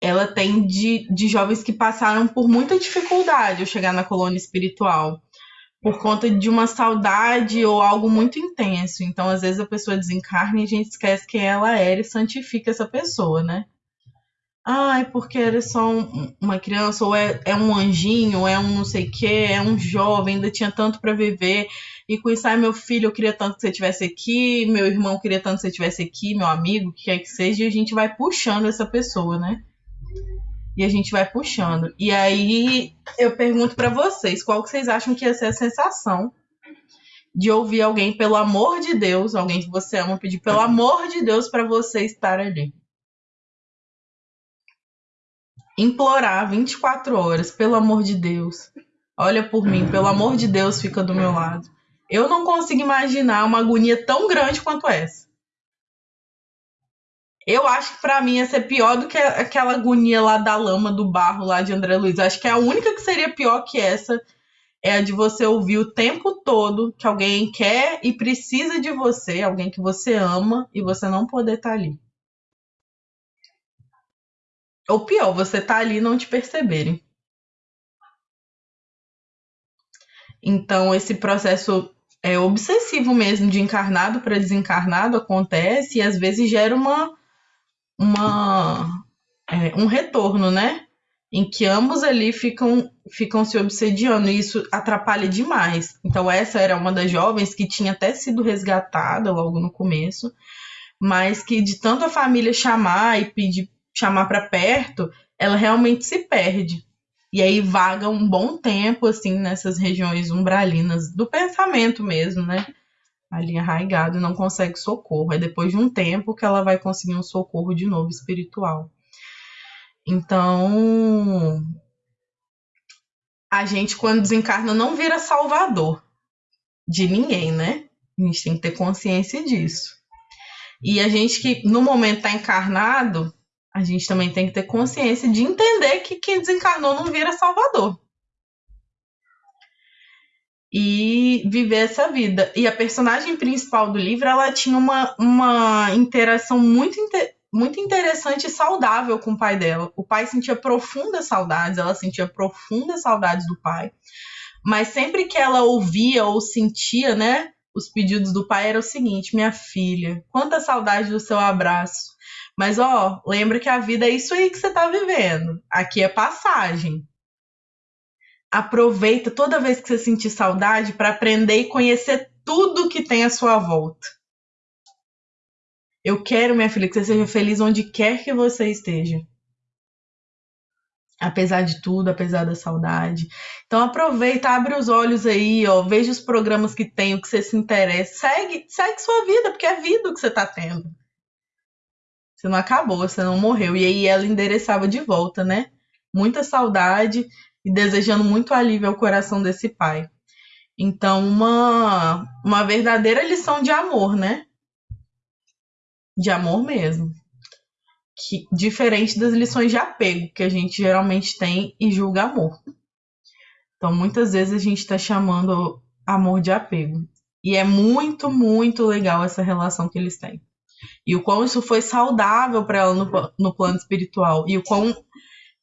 ela tem de, de jovens que passaram por muita dificuldade ao chegar na colônia espiritual, por conta de uma saudade ou algo muito intenso. Então, às vezes, a pessoa desencarna e a gente esquece quem ela era e santifica essa pessoa, né? Ai, porque era só um, uma criança, ou é, é um anjinho, é um não sei o quê, é um jovem, ainda tinha tanto para viver. E com isso, ai, meu filho, eu queria tanto que você estivesse aqui, meu irmão queria tanto que você estivesse aqui, meu amigo, que quer que seja, e a gente vai puxando essa pessoa, né? E a gente vai puxando. E aí eu pergunto para vocês, qual que vocês acham que ia ser a sensação de ouvir alguém, pelo amor de Deus, alguém que você ama, pedir pelo amor de Deus para você estar ali? Implorar 24 horas, pelo amor de Deus. Olha por mim, pelo amor de Deus, fica do meu lado. Eu não consigo imaginar uma agonia tão grande quanto essa. Eu acho que para mim ia ser pior do que aquela agonia lá da lama, do barro lá de André Luiz. Acho que a única que seria pior que essa é a de você ouvir o tempo todo que alguém quer e precisa de você, alguém que você ama e você não poder estar tá ali. Ou pior, você tá ali e não te perceberem. Então, esse processo é obsessivo mesmo, de encarnado para desencarnado acontece e às vezes gera uma uma, é, um retorno, né? Em que ambos ali ficam, ficam se obsediando e isso atrapalha demais. Então, essa era uma das jovens que tinha até sido resgatada logo no começo, mas que de tanto a família chamar e pedir chamar para perto, ela realmente se perde. E aí vaga um bom tempo assim nessas regiões umbralinas do pensamento mesmo, né? Ali arraigado e não consegue socorro. É depois de um tempo que ela vai conseguir um socorro de novo espiritual. Então, a gente, quando desencarna, não vira salvador de ninguém, né? A gente tem que ter consciência disso. E a gente que no momento está encarnado, a gente também tem que ter consciência de entender que quem desencarnou não vira salvador e viver essa vida. E a personagem principal do livro, ela tinha uma, uma interação muito, muito interessante e saudável com o pai dela. O pai sentia profundas saudades, ela sentia profundas saudades do pai. Mas sempre que ela ouvia ou sentia, né, os pedidos do pai era o seguinte: minha filha, quanta saudade do seu abraço. Mas ó, lembra que a vida é isso aí que você tá vivendo. Aqui é passagem aproveita toda vez que você sentir saudade para aprender e conhecer tudo que tem à sua volta. Eu quero, minha filha, que você seja feliz onde quer que você esteja. Apesar de tudo, apesar da saudade. Então aproveita, abre os olhos aí, ó, veja os programas que tem, o que você se interessa. Segue, segue sua vida, porque é vida que você tá tendo. Você não acabou, você não morreu. E aí ela endereçava de volta, né? Muita saudade e desejando muito alívio ao coração desse pai. Então, uma, uma verdadeira lição de amor, né? De amor mesmo. Que, diferente das lições de apego que a gente geralmente tem e julga amor. Então, muitas vezes a gente está chamando amor de apego. E é muito, muito legal essa relação que eles têm. E o quão isso foi saudável para ela no, no plano espiritual. E o quão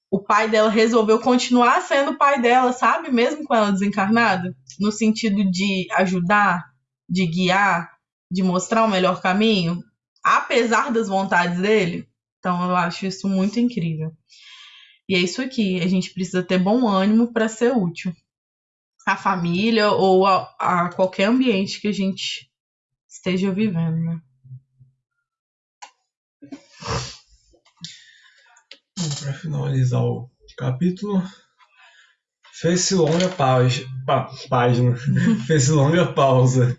o pai dela resolveu continuar sendo o pai dela, sabe? Mesmo com ela desencarnada, no sentido de ajudar, de guiar, de mostrar o melhor caminho, apesar das vontades dele. Então eu acho isso muito incrível. E é isso aqui, a gente precisa ter bom ânimo para ser útil à família ou a, a qualquer ambiente que a gente esteja vivendo, né? Para finalizar o capítulo, fez-se longa pausa, pá, página, [LAUGHS] fez-se longa pausa.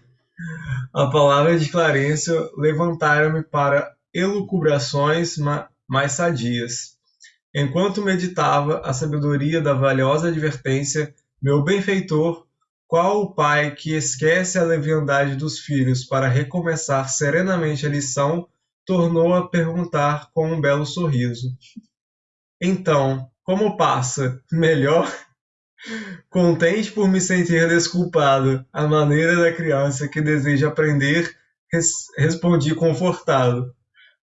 A palavra de Clarencio levantaram-me para elucubrações mais sadias. Enquanto meditava a sabedoria da valiosa advertência, meu benfeitor, qual o pai que esquece a leviandade dos filhos para recomeçar serenamente a lição, tornou a perguntar com um belo sorriso: Então, como passa? Melhor? [LAUGHS] Contente por me sentir desculpado, à maneira da criança que deseja aprender, res respondi confortado: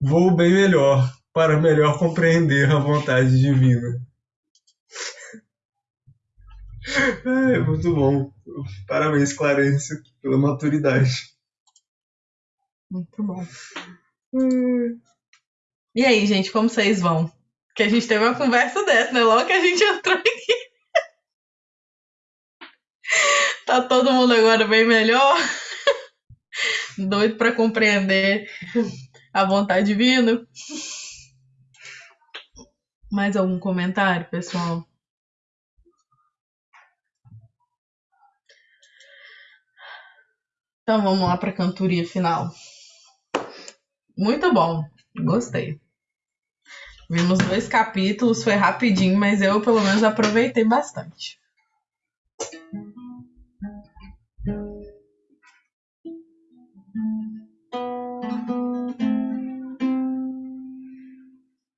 Vou bem melhor, para melhor compreender a vontade divina. É muito bom. Parabéns, Clarence, pela maturidade. Muito bom. Hum. E aí, gente, como vocês vão? Que a gente teve uma conversa dessa, né? Logo que a gente entrou aqui. tá todo mundo agora bem melhor. Doido para compreender a vontade divina. Mais algum comentário, pessoal? Então vamos lá para a cantoria final. Muito bom, gostei. Vimos dois capítulos, foi rapidinho, mas eu pelo menos aproveitei bastante.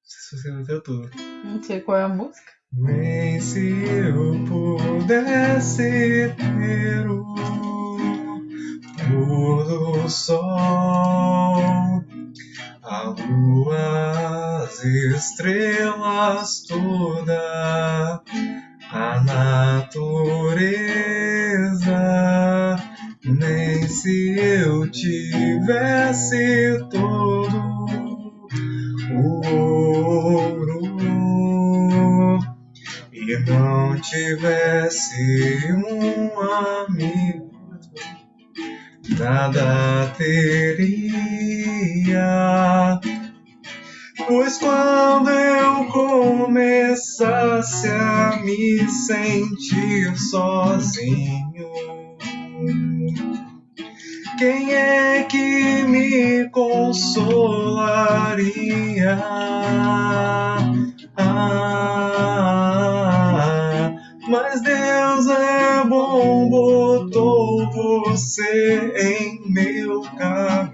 Você não tudo. Não sei qual é a música. Nem se eu pudesse ter o pôr do sol, a lua, as estrelas, toda a natureza, nem se eu tivesse todo ouro e não tivesse um amigo, nada teria. Pois quando eu começasse a me sentir sozinho, quem é que me consolaria? Ah, mas Deus é bom, botou você em meu caminho,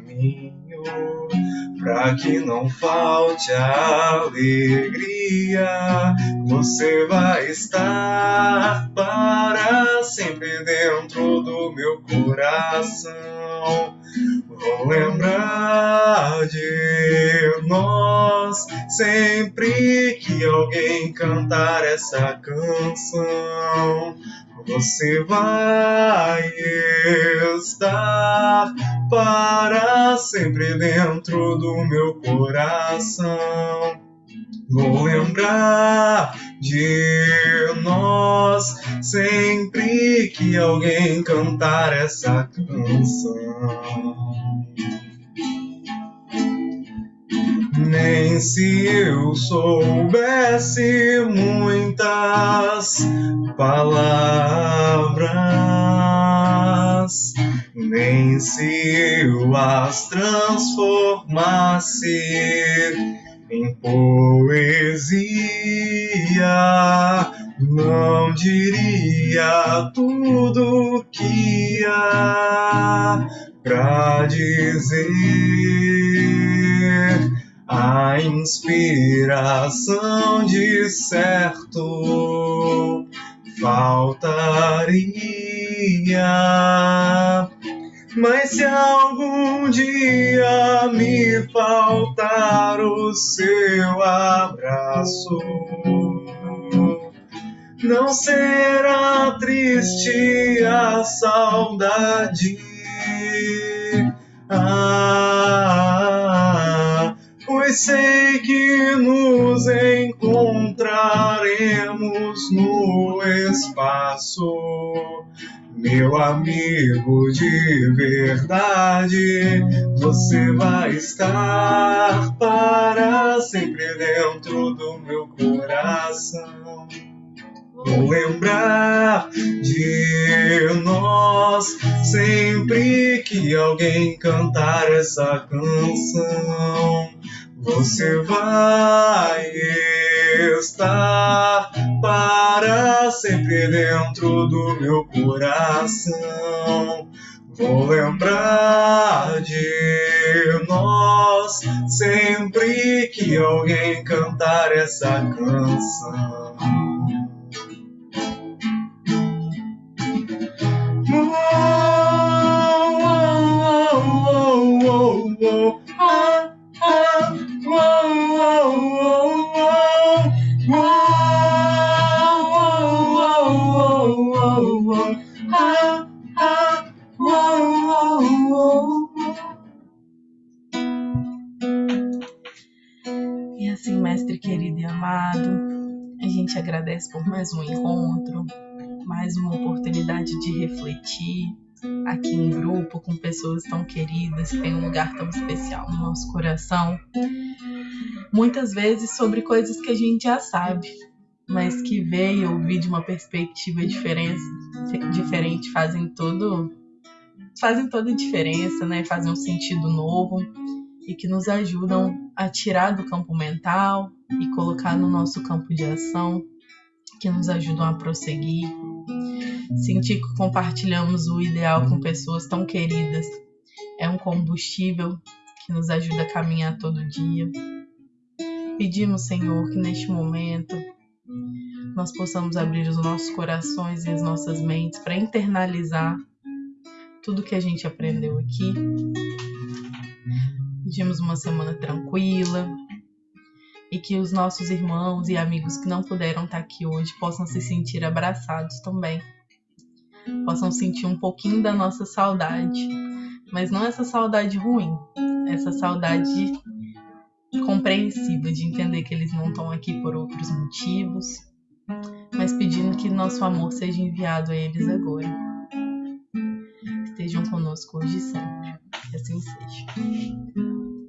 pra que não falte alegria. Você vai estar para sempre dentro do meu coração. Vou lembrar de nós sempre que alguém cantar essa canção. Você vai estar para sempre dentro do meu coração. Vou lembrar de nós sempre que alguém cantar essa canção. Nem se eu soubesse muitas palavras, nem se eu as transformasse em poesia, não diria tudo que há pra dizer. A inspiração de certo faltaria mas se algum dia me faltar o seu abraço, não será triste a saudade. Pois sei que nos encontraremos no espaço. Meu amigo de verdade, você vai estar para sempre dentro do meu coração. Vou lembrar de nós sempre que alguém cantar essa canção. Você vai estar para sempre dentro do meu coração. Vou lembrar de nós sempre que alguém cantar essa canção. Amado, a gente agradece por mais um encontro, mais uma oportunidade de refletir aqui em grupo com pessoas tão queridas que têm um lugar tão especial no nosso coração. Muitas vezes sobre coisas que a gente já sabe, mas que ver e ouvir de uma perspectiva diferente, diferente fazem todo fazem toda a diferença, né? Fazem um sentido novo e que nos ajudam a tirar do campo mental e colocar no nosso campo de ação, que nos ajudam a prosseguir. Sentir que compartilhamos o ideal com pessoas tão queridas é um combustível que nos ajuda a caminhar todo dia. Pedimos, Senhor, que neste momento nós possamos abrir os nossos corações e as nossas mentes para internalizar tudo que a gente aprendeu aqui. Pedimos uma semana tranquila e que os nossos irmãos e amigos que não puderam estar aqui hoje possam se sentir abraçados também. Possam sentir um pouquinho da nossa saudade, mas não essa saudade ruim, essa saudade compreensiva de entender que eles não estão aqui por outros motivos, mas pedindo que nosso amor seja enviado a eles agora. Estejam conosco hoje e sempre. Que assim seja.